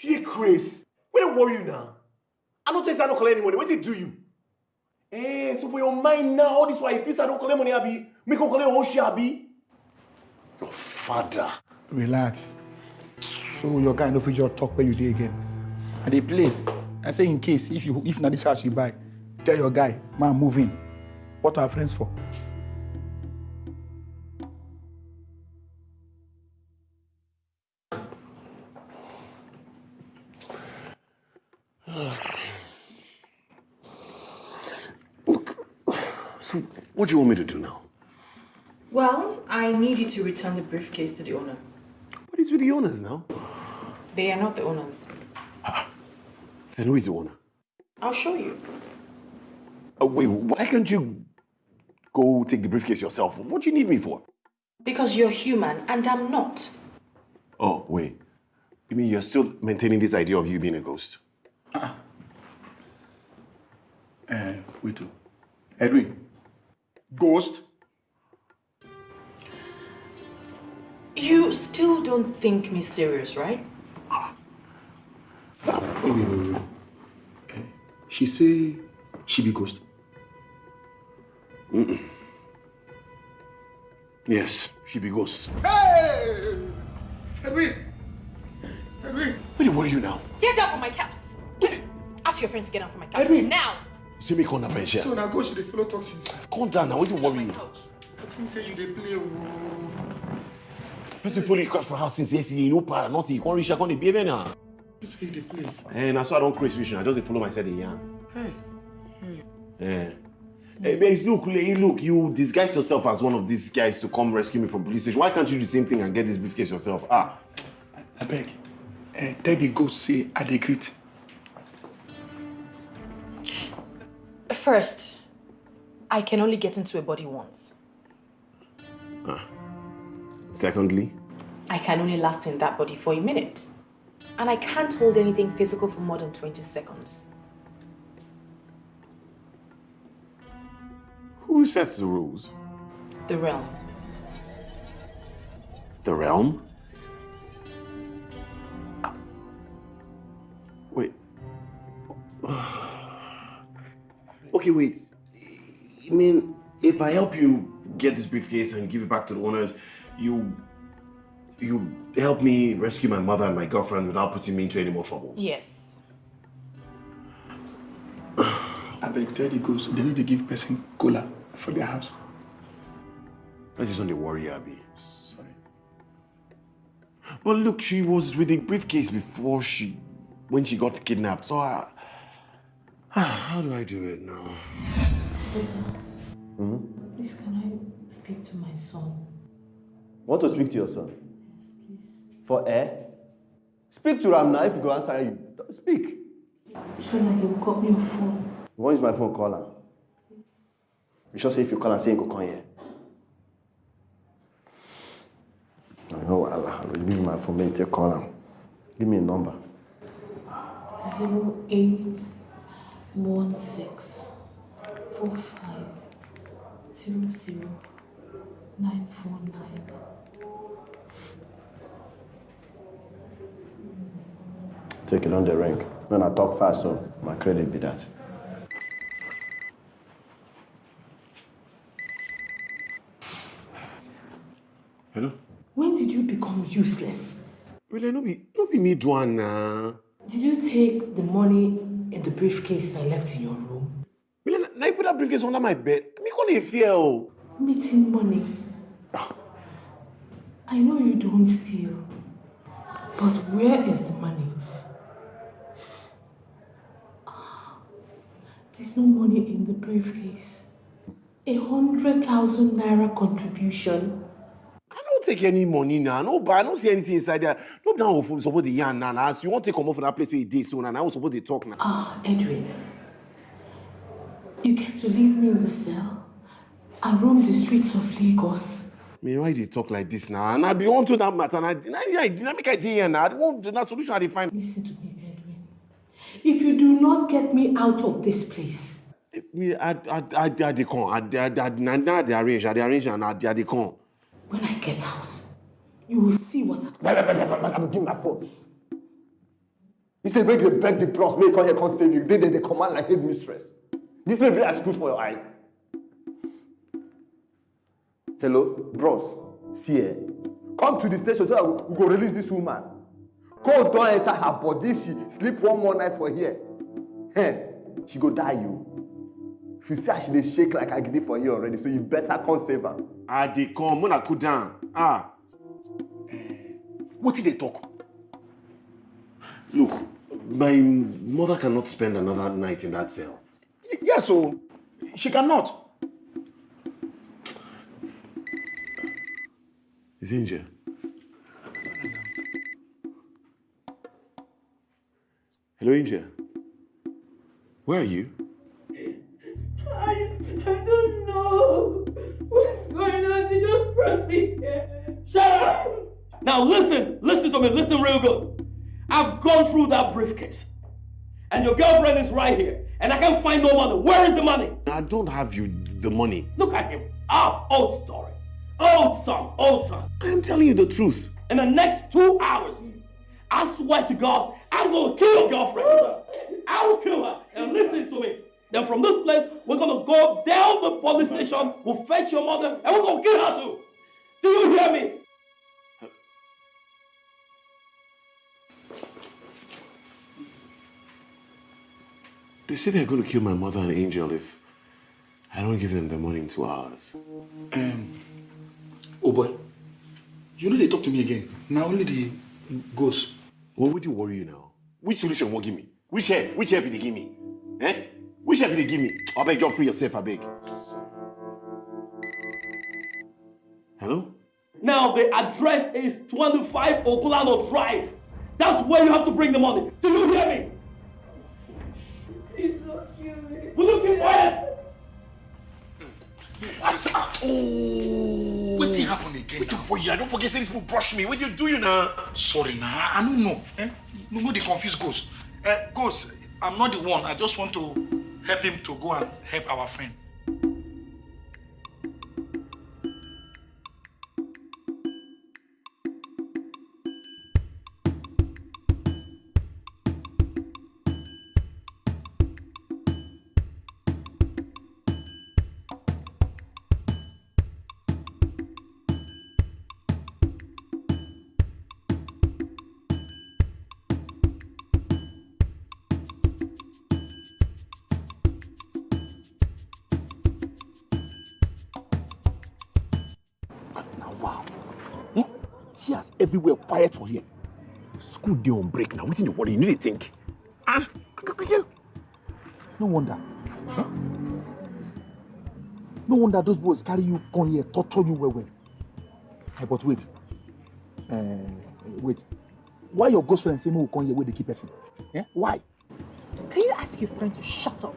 S1: Dey craze. What dey worry you now? I don't tell you say I don't collect any money. What did do you? Eh, so for your mind now, all this why feel say I don't collect money, Abi? Make you collect your own share, Abi? Your father.
S19: relax So your guy no fit just talk where you dey again. And they play. I say in case if you if not this house you buy, tell your guy, man move in. What are friends for?
S1: Look, so what do you want me to do now?
S12: Well, I need you to return the briefcase to the owner.
S1: What is with the owners now?
S12: They are not the owners.
S1: Ah, Then who is the owner?
S12: I'll show you.
S1: Uh, wait, why can't you go take the briefcase yourself? What do you need me for?
S12: Because you're human and I'm not.
S1: Oh, wait. You mean you're still maintaining this idea of you being a ghost?
S2: Uh, wait. oh. Edwin. Ghost?
S12: You still don't think me serious, right?
S2: Wait, wait, wait, wait. Eh, she say she be ghost.
S1: Mm-mm. Yes, she be ghost.
S8: Hey! Edwin! Edwin!
S1: Wait, what are you now?
S12: Get down from my couch. Ask your friends to get down from my couch.
S8: Edwin.
S12: Now!
S1: You see me call that friend here?
S8: So now go to the fellow toxins.
S1: Calm down now, what you worry you?
S8: I think say you dey play oo.
S1: Person fully crash for house since yesterday, know, para, nothing. You can't reach, I can't behave now.
S8: You say you dey play.
S1: And that's why I don't crazy vision. I just follow myself in yarn.
S8: Hey. Hey.
S1: Yeah. Hey, babes, look, look, you disguise yourself as one of these guys to come rescue me from police station. Why can't you do the same thing and get this briefcase yourself? Ah.
S2: I beg. Eh, tell the ghost say I dey greet.
S12: First, I can only get into a body once.
S1: ah. Secondly,
S12: I can only last in that body for a minute. And I can't hold anything physical for more than 20 seconds.
S1: who sets the rules?
S12: The realm.
S1: The realm? Wait. Okay, wait. You mean if I help you get this briefcase and give it back to the owners, you you help me rescue my mother and my girlfriend without putting me into any more troubles?
S12: Yes.
S2: I beg, tell the ghost they need to give person cola for their house.
S1: Let's just on the worry, Abby. Sorry. But look, she was with the briefcase before she, when she got kidnapped. So I, how do I do it now?
S5: Listen,
S18: Hmm?
S5: please can I speak to my son?
S18: Want to speak to your son? For air? Speak to Ram now if he go answer you. Speak.
S5: So like you got me your phone.
S18: You want use my phone, call am. You sure say if you call am, say he go come here. I know wahala. I will give you my phone, make you take call am. Give me a number.
S5: Zero eight one six four five zero zero nine four nine.
S18: Take it on the ring. When I talk fast, so my credit be that.
S1: Hello?
S5: When did you become useless?
S1: Really, no be, no be me do am na.
S5: Did you take the money in the briefcase I left in your room?
S1: Really, na you put that briefcase under my bed. Me dey fear o.
S5: Meeting money. I know you don't steal, but where is the money? There's no money in the briefcase. A hundred thousand naira contribution.
S1: I don't take any money now. No, but I don't see anything inside there. No, now suppose dey yarn now. As you want to come off from that place where you dey so now, now we suppose dey talk now.
S5: Ah, Edwin. You get to leave me in the cell and roam the streets of Lagos.
S1: Me, why you talk like this now? And I be on to that matter. Na na na make I dey here now. I want na solution I dey find.
S5: Listen to me. If you do not get me out of this place,
S1: Me, I, I, I, I dey come. I, I, I, na na dey arrange. I dey arrange and I, I dey come.
S5: when I get out, you will see what
S18: wait, I'm giving my phone. Instead, make they beg the bros, make come here, come save you. Then they, they command like head mistress. This may be as good for your eyes. Hello, bros. See eh? Come to the station so that we, we go release this woman cold don't enter her body she sleep one more night for here hey, she go die you if you see how she dey shake like agidi for here already so you better come save her.
S1: i dey come mona cool down ah
S2: wetin dey talk.
S1: look my mother cannot spend another night in that cell.
S2: yes yeah, o she cannot.
S1: is he in jail. Angel. Where are you?
S3: I, I don't know what's going on. They just brought me here.
S14: Shut up! Now listen, listen to me, listen real good. I've gone through that briefcase. And your girlfriend is right here. And I can't find no money. Where is the money?
S1: I don't have you the money.
S14: Look at him. Ah, old story. Old song, old song.
S1: I'm telling you the truth.
S14: In the next two hours, I swear to God, I'm gonna kill your girlfriend. I will kill her. And listen to me. Then from this place, we're gonna go down the police station, we'll fetch your mother, and we're gonna kill her too. Do you hear me?
S1: They say they're going to kill my mother and Angel if I don't give them the money in two hours.
S2: Um, oh boy, you know they talk to me again. Now only the ghost.
S1: What would you worry you now? Which solution will give me? Which help? Which help did they give me? Eh? Which help did they give me? I beg, just free yourself, I beg. Hello?
S14: Now the address is 25 Okulano Drive. That's where you have to bring the money. Do you hear me?
S3: Please don't kill me.
S14: Will you keep quiet?
S2: Oh.
S1: Wait, boy, don't forget say these people brush me. What do you do you now?
S2: Sorry now, I don't know. Eh? No, no, they confuse Ghost. Uh, Ghost, I'm not the one. I just want to help him to go and help our friend. Everywhere quiet for here. School day on break now. Wetin dey worry you? No dey think. Ah, no wonder. Eh? No wonder those boys carry you come here, torture you well well. Eh, but wait. Uh, wait. Why your ghost friend say make we come here wey dey keep person? Eh? Why?
S12: Can you ask your friend to shut up?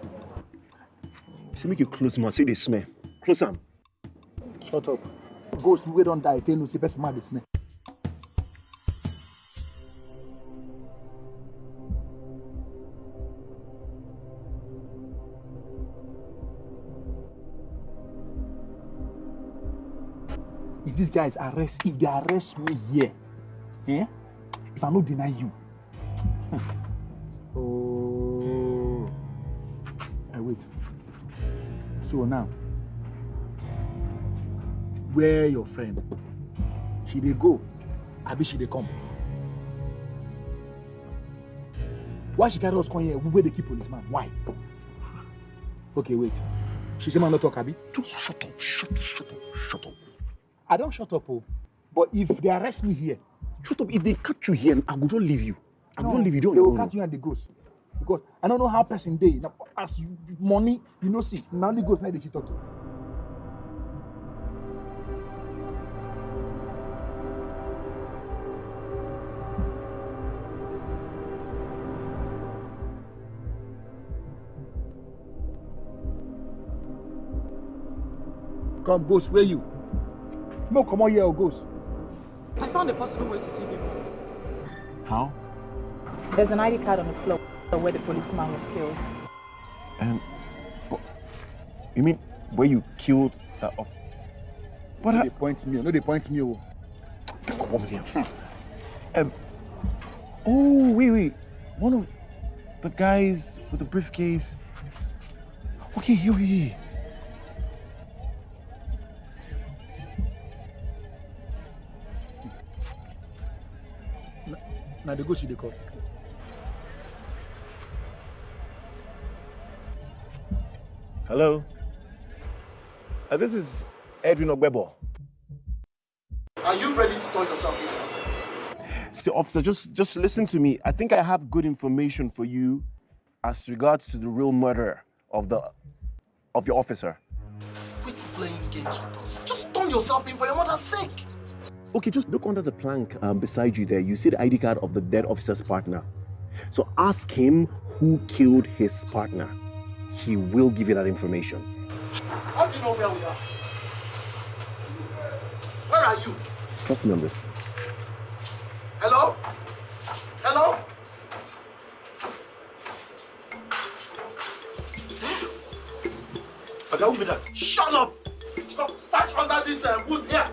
S1: Say make you close mouth, say they smell. Close am.
S2: Shut up. Ghost wey don die tell no say person mouth dey smell. These guys arrest, if they arrest me here, eh? If I no deny you, oh, I wait. So now, where your friend? She dey go, abi she dey come? Why she carry us come here? Where dey keep policeman? Why? Okay, wait. She say man no talk abi? Just shut up, shut, shut up, shut up. I don shut up oh. But if they arrest me here,
S1: Shut up. If they catch you here, I go just leave you. I go
S2: no,
S1: just leave you. Don't
S2: they will catch you and the ghost. Because I don't know how person dey. Now, as you money, you know see, na only ghost na dey see talk to. Come, ghost, where you? No, come on here, oh, ghost.
S8: I found a possible way to save you.
S1: How?
S12: There's an ID card on the floor where the policeman was killed.
S1: Um, but, you mean where you killed that officer?
S2: But no, they point me. No, they point me. Oh.
S1: Come on here. Um, oh, wait, wait. One of the guys with the briefcase. Okay, here, here, here.
S2: Now the ghost you dey call.
S1: Hello? Uh, this is Edwin Ogbebo.
S20: Are you ready to turn yourself in?
S1: See, officer, just just listen to me. I think I have good information for you as regards to the real murder of the of your officer.
S20: Quit playing games with us. Just turn yourself in for your mother's sake.
S1: Okay, just look under the plank um, beside you there. You see the ID card of the dead officer's partner. So ask him who killed his partner. He will give you that information.
S20: How do you know where we are? Where are you?
S1: Trust me on this.
S20: Hello? Hello? Okay, who be that? Shut up! Come search under this uh, wood here.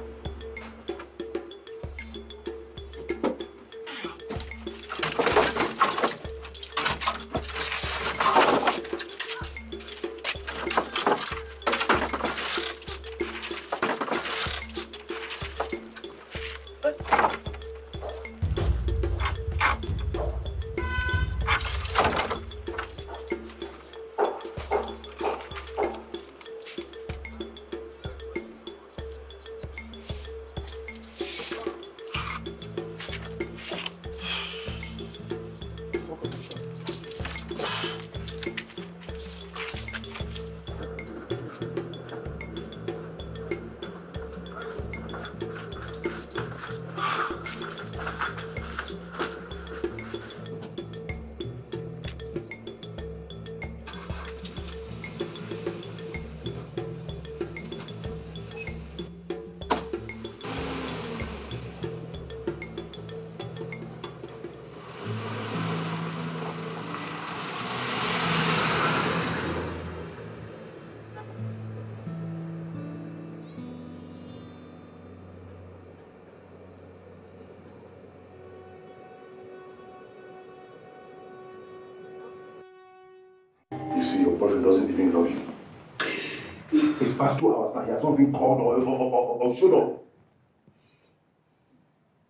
S7: Past two hours now. He has not even called or, or, or, or showed up.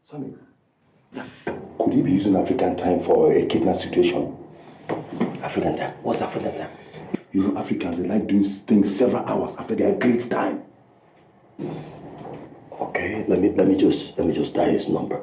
S7: Sammy, could he be using African time for a kidnap situation? African time? What's African time? You know, Africans, they like doing things several hours after their great time.
S14: Okay, let me let me just let me just dial his number.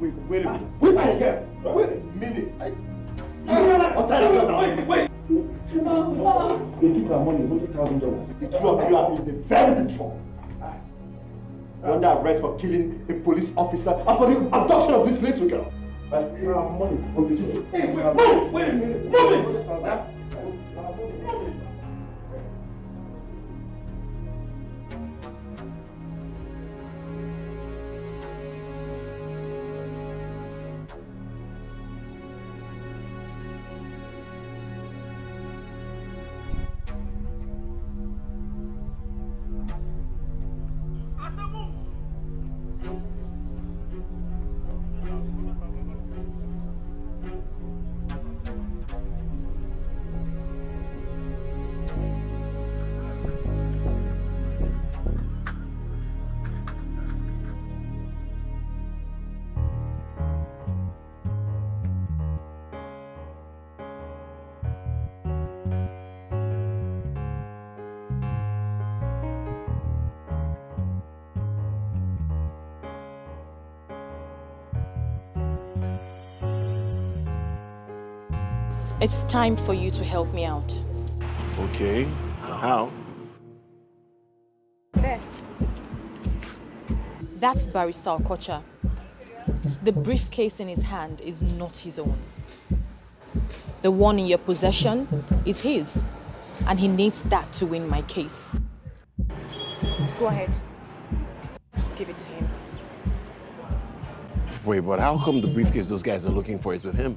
S18: Wait, wait a minute. Wait a minute. Wait a minute. I... Now. Wait, wait.
S7: They took our money, $100,000.
S18: The two of you are in the very big trouble. Under arrest for killing a police officer and for the abduction of this little girl.
S7: But you have money on this.
S18: Hey, wait, move! Wait a minute. Move it!
S12: It's time for you to help me out.
S1: Okay. How?
S12: There. That's Barrister Okocha. The briefcase in his hand is not his own. The one in your possession is his, and he needs that to win my case. Go ahead. Give it to him.
S1: Wait, but how come the briefcase those guys are looking for is with him?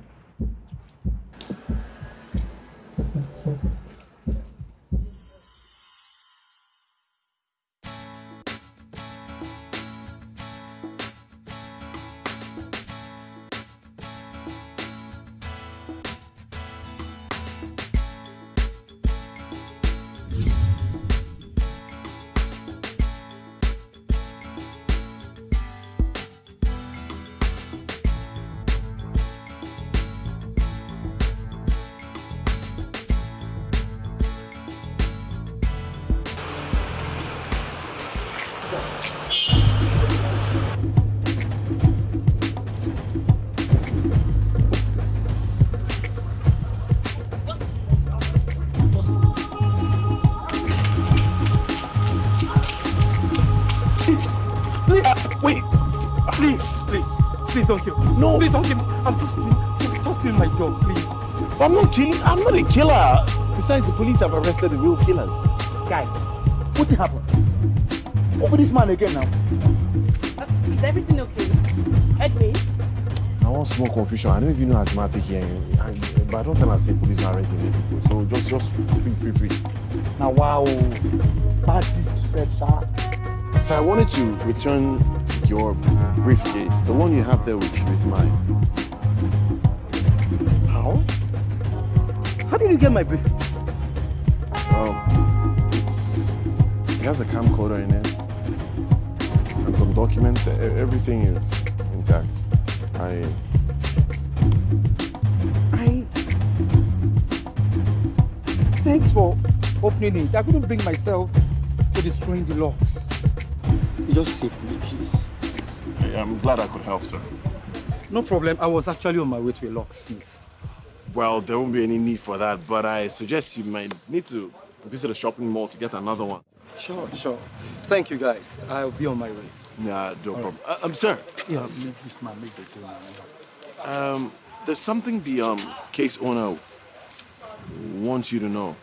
S21: Don't kill. No. Please don't kill me. I'm just doing, just doing my job, please.
S1: But I'm not killing. I'm not a killer. Besides, the police have arrested the real killers.
S2: Guy, what happened? Open this man again now.
S3: Uh, is everything okay? Edwin?
S1: I want small confusion. I don't even know asthmatic here, and, but I don't tell her say police are arresting me people. So just, just free, free, free.
S2: Now, wow. Bad disrespect, sir.
S1: So I wanted to return your briefcase. The one you have there with you is mine.
S21: How? How did you get my briefcase?
S1: Well, it's it has a camcorder in it and some documents. Everything is intact. I
S2: I. Thanks for opening it. I couldn't bring myself to destroying the locks. You just saved me, please.
S1: I'm glad I could help, sir.
S21: No problem. I was actually on my way to a locksmith.
S1: Well, there won't be any need for that, but I suggest you might need to visit a shopping mall to get another one.
S21: Sure, sure. Thank you, guys. I'll be on my way.
S1: Nah, no problem. Uh, um, sir.
S2: Yeah, make this man make the deal.
S1: Um, there's something the um case owner wants you to know.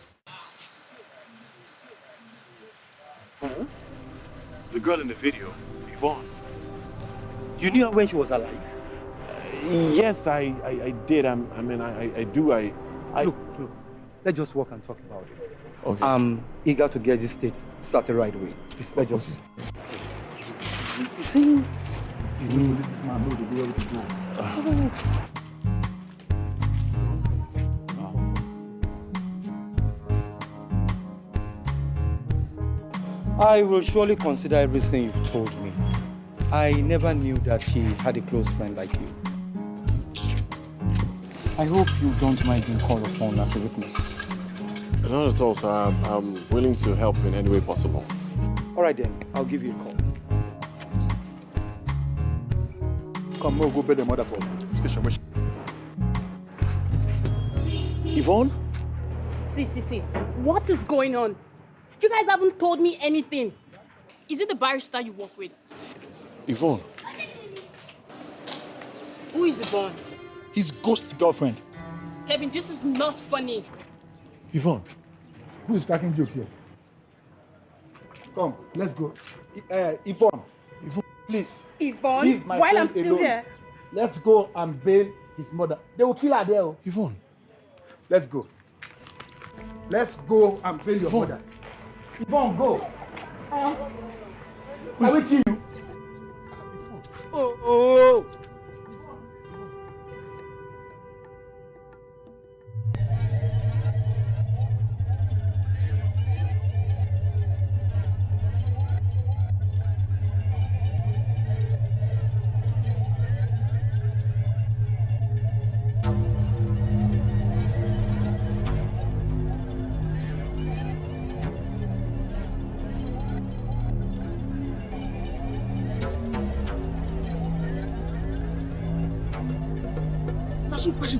S1: The girl in the video, Yvonne.
S21: You knew her when she was alive?
S1: Yes, I, I, I did. I'm, I mean, I, I- I do. I, I.
S21: Look, look. Let's just walk and talk about it.
S1: Okay.
S21: I'm eager to get this state started right away. Please, let's just.
S2: You see, you know this man know the way to go.
S21: I will surely consider everything you've told me. I never knew that she had a close friend like you. I hope you don't mind being called upon as a witness.
S1: Not at all, sir. I'm, I'm willing to help in any way possible.
S21: All right then, I'll give you a call.
S2: Come, we'll go bed the mother for station. where she-
S1: Yvonne?
S3: See, see, see. What is going on? You guys haven't told me anything. Is it the barrister you work with?
S1: Yvonne?
S3: Who is the born?
S2: His ghost girlfriend.
S3: Kevin, this is not funny.
S1: Yvonne?
S2: Who is cracking jokes here? Come, let's go. Uh, Yvonne, Yvonne, please.
S22: Yvonne, while I'm still
S2: alone.
S22: here.
S2: Let's go and bail his mother. They will kill her there. oh.
S1: Yvonne.
S2: Let's go. Let's go and bail your
S1: Yvonne.
S2: mother. Yvonne, go. I will kill you.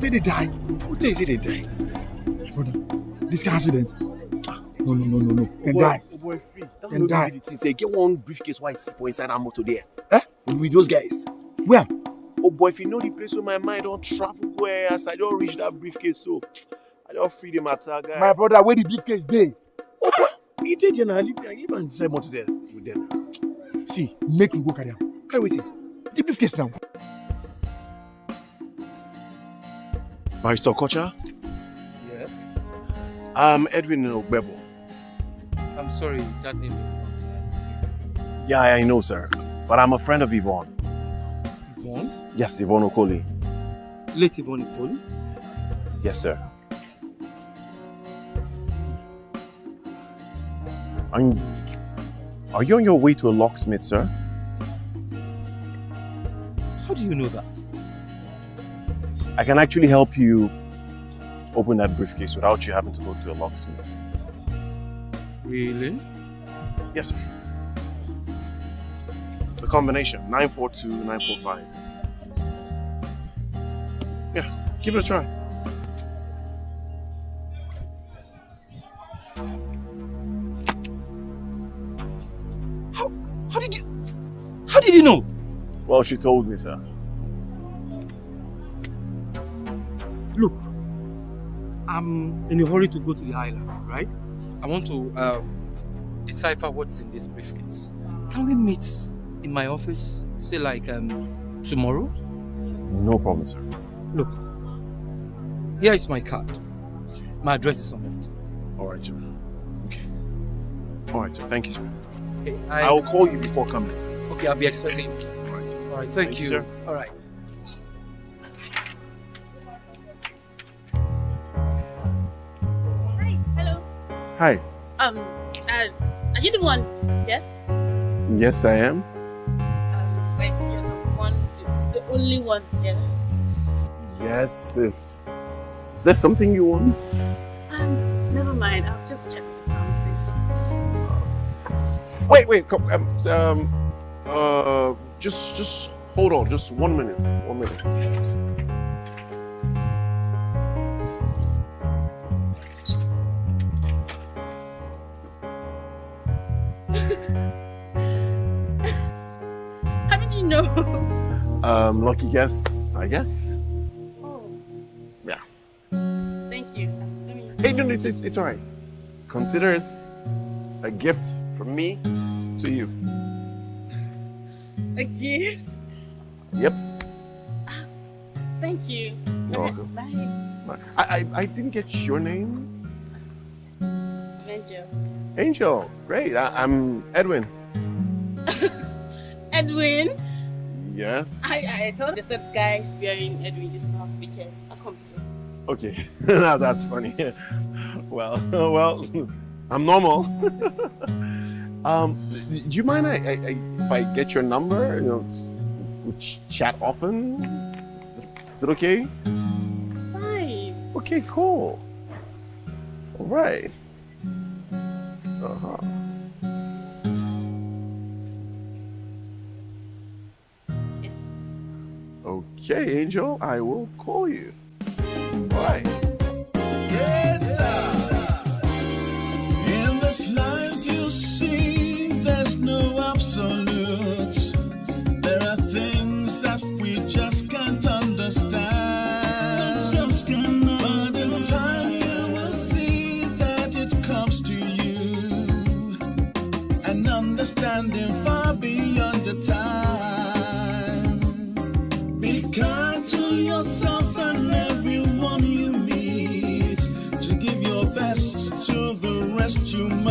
S2: Person they die. Who tell you say they die? Brother, this kind of accident. No, no, no, no, no. Then
S1: boy,
S2: die.
S1: Oh boy, free.
S2: Then
S1: no
S2: die.
S1: the thing. Say, get one briefcase white for inside that motor there. Eh? With, with those guys.
S2: Where?
S1: Oh boy, if you know the place where my mind don't travel where as I don't reach that briefcase, so I don't free the matter, guy.
S2: My brother, where the briefcase day?
S1: Oh boy, you did, you know, I leave I and say there with them.
S2: See, make we go carry am.
S1: Carry waiting.
S2: The briefcase now.
S1: Barrister Okocha,
S21: Yes?
S1: I'm Edwin Ogbebo.
S21: I'm sorry, that name is not.
S1: Uh, yeah, I know, sir. But I'm a friend of Yvonne.
S21: Yvonne?
S1: Yes, Yvonne Okoli.
S21: Late Yvonne Okoli?
S1: Yes, sir. And are you on your way to a locksmith, sir?
S21: How do you know that?
S1: I can actually help you open that briefcase without you having to go to a locksmith.
S21: Really?
S1: Yes. The combination 942 945. Yeah, give it a try.
S21: How did you. How did you know?
S1: Well, she told me, sir.
S21: I'm in a hurry to go to the island, right? I want to um, decipher what's in this briefcase. Can we meet in my office, say like um, tomorrow?
S1: No problem, sir.
S21: Look, here is my card. My address is on it.
S1: All right, sir. Okay. All right, sir. Thank you, sir.
S21: Okay,
S1: I... will call you before coming, sir.
S21: Okay, I'll be expecting you.
S1: All right, sir.
S21: All right, thank,
S1: Thank you,
S21: you.
S1: sir.
S21: All right.
S3: Hi. Um, uh, are you the one? Yeah?
S1: Yes, I am.
S3: Wait, you're the one, the, the only one, yeah?
S1: Yes, is... Is there something you want?
S3: Um, never mind, I'll just check the pharmacies.
S1: Wait, wait, come, um, um, uh, just, just hold on, just one minute, one minute. Um, lucky guess, I guess.
S3: Oh,
S1: Yeah.
S3: thank you. Me-
S1: Hey, no, it's, it's, it's all right. Consider it a gift from me to you.
S3: A gift?
S1: Yep.
S3: Thank you.
S1: You're welcome.
S3: Bye.
S1: I, I, I didn't get your name.
S3: Angel.
S1: Angel. Great. I, I'm Edwin.
S3: Edwin?
S1: Yes.
S3: I, I thought they said guys bearing Edwin used to have weekends. To.
S1: Okay. now that's funny. well, well, I'm normal. um, do you mind I, I, I, if I get your number? You know, we chat often. Is, is it okay?
S3: It's fine.
S1: Okay, cool. All right. Uh-huh. Okay, Angel, I will call you. Bye.
S23: In this life you see,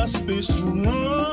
S23: must be strong.